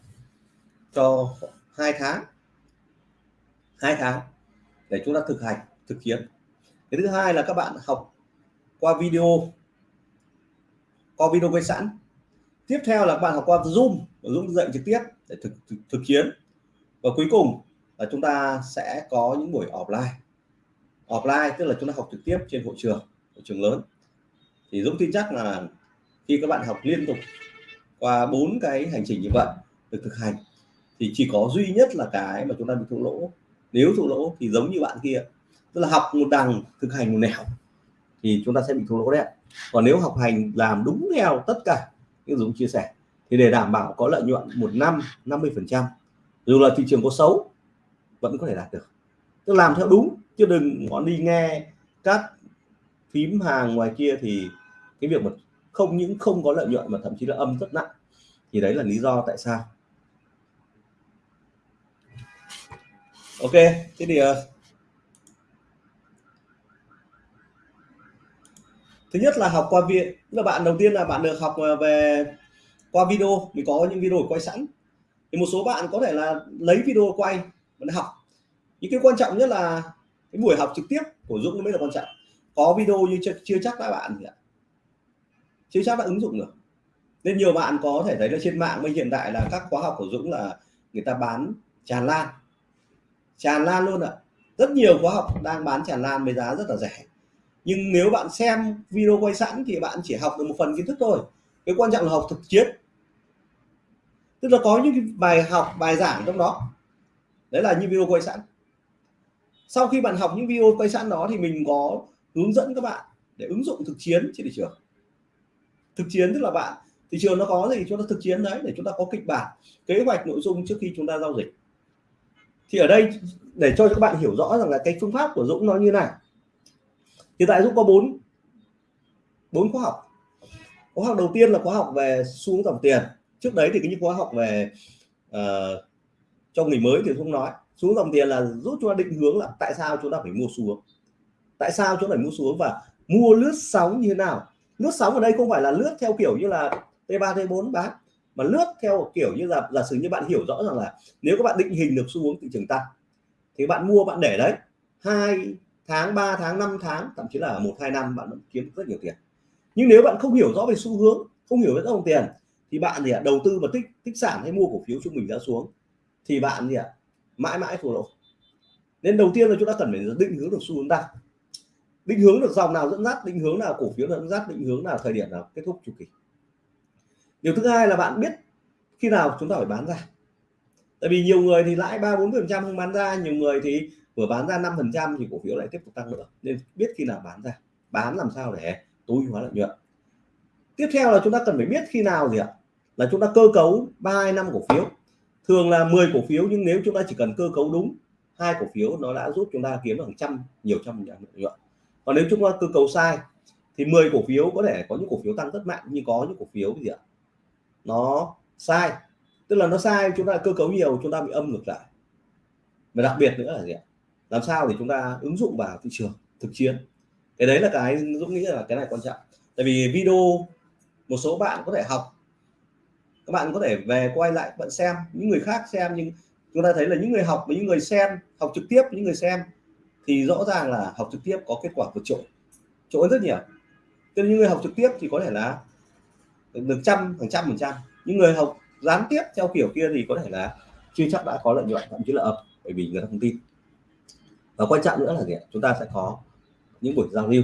cho hai tháng. Hai tháng để chúng ta thực hành, thực hiện cái thứ hai là các bạn học qua video qua video quay sẵn. Tiếp theo là các bạn học qua zoom zoom dạy trực tiếp để thực, thực thực chiến và cuối cùng là chúng ta sẽ có những buổi offline. Offline tức là chúng ta học trực tiếp trên hội trường hội trường lớn. Thì Dũng tin chắc là khi các bạn học liên tục qua bốn cái hành trình như vậy được thực hành thì chỉ có duy nhất là cái mà chúng ta bị thua lỗ. Nếu thua lỗ thì giống như bạn kia tức là học một đằng, thực hành một nẻo, thì chúng ta sẽ bị thua lỗ đấy còn nếu học hành làm đúng theo tất cả những Dũng chia sẻ, thì để đảm bảo có lợi nhuận một năm 50 phần trăm, dù là thị trường có xấu, vẫn có thể đạt được. Tức làm theo đúng, chứ đừng có đi nghe các phím hàng ngoài kia, thì cái việc mà không những không có lợi nhuận mà thậm chí là âm rất nặng. Thì đấy là lý do tại sao. Ok, thế thì ờ, thứ nhất là học qua viện tức là bạn đầu tiên là bạn được học ờ, về qua video mình có những video quay sẵn. Thì một số bạn có thể là lấy video quay và học. Những cái quan trọng nhất là cái buổi học trực tiếp của Dũng mới là quan trọng. Có video như chưa, chưa chắc các bạn chưa chắc đã ứng dụng được. Nên nhiều bạn có thể thấy là trên mạng bây hiện tại là các khóa học của Dũng là người ta bán tràn lan. Tràn lan luôn ạ. Rất nhiều khóa học đang bán tràn lan với giá rất là rẻ nhưng nếu bạn xem video quay sẵn thì bạn chỉ học được một phần kiến thức thôi. Cái quan trọng là học thực chiến. Tức là có những bài học, bài giảng trong đó. Đấy là như video quay sẵn. Sau khi bạn học những video quay sẵn đó thì mình có hướng dẫn các bạn để ứng dụng thực chiến trên thị trường. Thực chiến tức là bạn, thị trường nó có gì chúng ta thực chiến đấy để chúng ta có kịch bản, kế hoạch nội dung trước khi chúng ta giao dịch. Thì ở đây để cho các bạn hiểu rõ rằng là cái phương pháp của Dũng nó như này hiện tại Dũng có bốn bốn khóa học. Khóa học đầu tiên là khóa học về xuống dòng tiền. Trước đấy thì cái những khóa học về uh, cho người mới thì không nói xuống dòng tiền là giúp chúng ta định hướng là tại sao chúng ta phải mua xuống tại sao chúng ta phải mua xuống và mua lướt sóng như thế nào? Lướt sóng ở đây không phải là lướt theo kiểu như là T3 T4 bán mà lướt theo kiểu như là giả sử như bạn hiểu rõ rằng là nếu các bạn định hình được xu hướng thị trường tăng thì bạn mua bạn để đấy. Hai tháng 3 tháng 5 tháng, thậm chí là một, hai năm bạn vẫn kiếm rất nhiều tiền. Nhưng nếu bạn không hiểu rõ về xu hướng, không hiểu về dòng tiền, thì bạn thì đầu tư và tích tích sản hay mua cổ phiếu trung bình giá xuống, thì bạn thì mãi mãi thua lỗ. Nên đầu tiên là chúng ta cần phải định hướng được xu hướng tăng định hướng được dòng nào dẫn dắt, định hướng nào cổ phiếu dẫn dắt, định hướng nào thời điểm nào kết thúc chu kỳ. Điều thứ hai là bạn biết khi nào chúng ta phải bán ra. Tại vì nhiều người thì lãi ba bốn phần trăm không bán ra, nhiều người thì vừa bán ra 5 phần trăm thì cổ phiếu lại tiếp tục tăng nữa. Nên biết khi nào bán ra, bán làm sao để tối hóa lợi nhuận. Tiếp theo là chúng ta cần phải biết khi nào gì ạ? Là chúng ta cơ cấu ba năm cổ phiếu. Thường là 10 cổ phiếu nhưng nếu chúng ta chỉ cần cơ cấu đúng, hai cổ phiếu nó đã giúp chúng ta kiếm được hàng trăm, nhiều trăm lợi nhuận. Còn nếu chúng ta cơ cấu sai, thì 10 cổ phiếu có thể có những cổ phiếu tăng rất mạnh, nhưng có những cổ phiếu gì ạ? Nó sai. Tức là nó sai, chúng ta cơ cấu nhiều, chúng ta bị âm ngược lại. Và đặc biệt nữa là gì ạ? Làm sao để chúng ta ứng dụng vào thị trường thực chiến? Cái đấy là cái Dũng nghĩ là cái này quan trọng. Tại vì video một số bạn có thể học, các bạn có thể về quay lại bạn xem, những người khác xem, nhưng chúng ta thấy là những người học với những người xem, học trực tiếp những người xem, thì rõ ràng là học trực tiếp có kết quả vượt trội. Trội rất nhiều. Cho những người học trực tiếp thì có thể là được trăm phần trăm phần trăm. Những người học gián tiếp theo kiểu kia thì có thể là chưa chắc đã có lợi nhuận, thậm chí là ập, bởi vì người ta không tin và quan trọng nữa là gì chúng ta sẽ có những buổi giao lưu,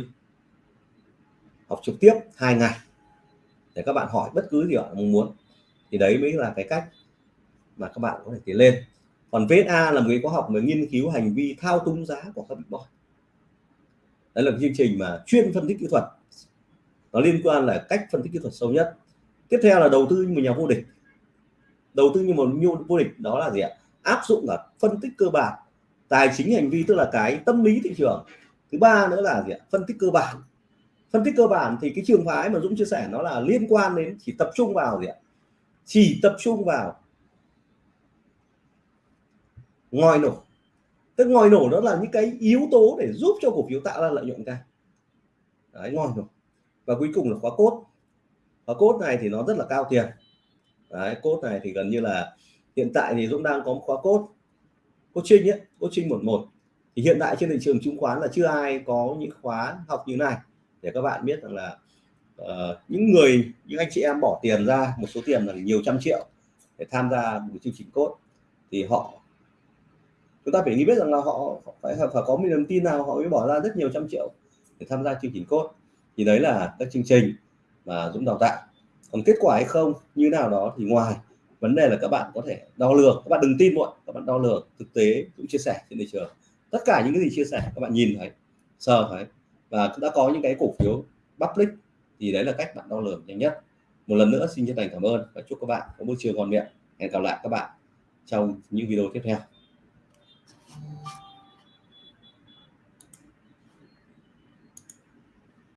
học trực tiếp hai ngày để các bạn hỏi bất cứ gì bạn mong muốn. Thì đấy mới là cái cách mà các bạn có thể tiến lên. Còn VSA là một cái khóa học về nghiên cứu hành vi thao túng giá của các big đấy là chương trình mà chuyên phân tích kỹ thuật. Nó liên quan là cách phân tích kỹ thuật sâu nhất. Tiếp theo là đầu tư như một nhà vô địch. Đầu tư như một nhu vô địch đó là gì ạ? Áp dụng là phân tích cơ bản tài chính hành vi, tức là cái tâm lý thị trường. Thứ ba nữa là gì ạ? Phân tích cơ bản. Phân tích cơ bản thì cái trường phái mà Dũng chia sẻ nó là liên quan đến chỉ tập trung vào gì ạ? Chỉ tập trung vào ngòi nổ. Tức ngòi nổ đó là những cái yếu tố để giúp cho cổ phiếu tạo ra lợi nhuận cao. Đấy, ngòi nổ. Và cuối cùng là khóa cốt. Khóa cốt này thì nó rất là cao tiền. Đấy, cốt này thì gần như là hiện tại thì Dũng đang có một khóa cốt coaching ấy coaching một một. Thì hiện tại trên thị trường chứng khoán là chưa ai có những khóa học như này. Để các bạn biết rằng là uh, những người những anh chị em bỏ tiền ra một số tiền là nhiều trăm triệu để tham gia một chương trình cốt thì họ chúng ta phải nghĩ biết rằng là họ phải phải có một niềm tin nào họ mới bỏ ra rất nhiều trăm triệu để tham gia chương trình cốt thì đấy là các chương trình mà Dũng đào tạo. Còn kết quả hay không như nào đó thì ngoài vấn đề là các bạn có thể đo lường, các bạn đừng tin muộn, các bạn đo lường thực tế cũng chia sẻ trên thị trường. Tất cả những cái gì chia sẻ, các bạn nhìn thấy, sờ thấy và đã có những cái cổ phiếu public thì đấy là cách bạn đo lường nhanh nhất. Một lần nữa xin chân thành cảm ơn và chúc các bạn có buổi chiều ngon miệng. Hẹn gặp lại các bạn trong những video tiếp theo.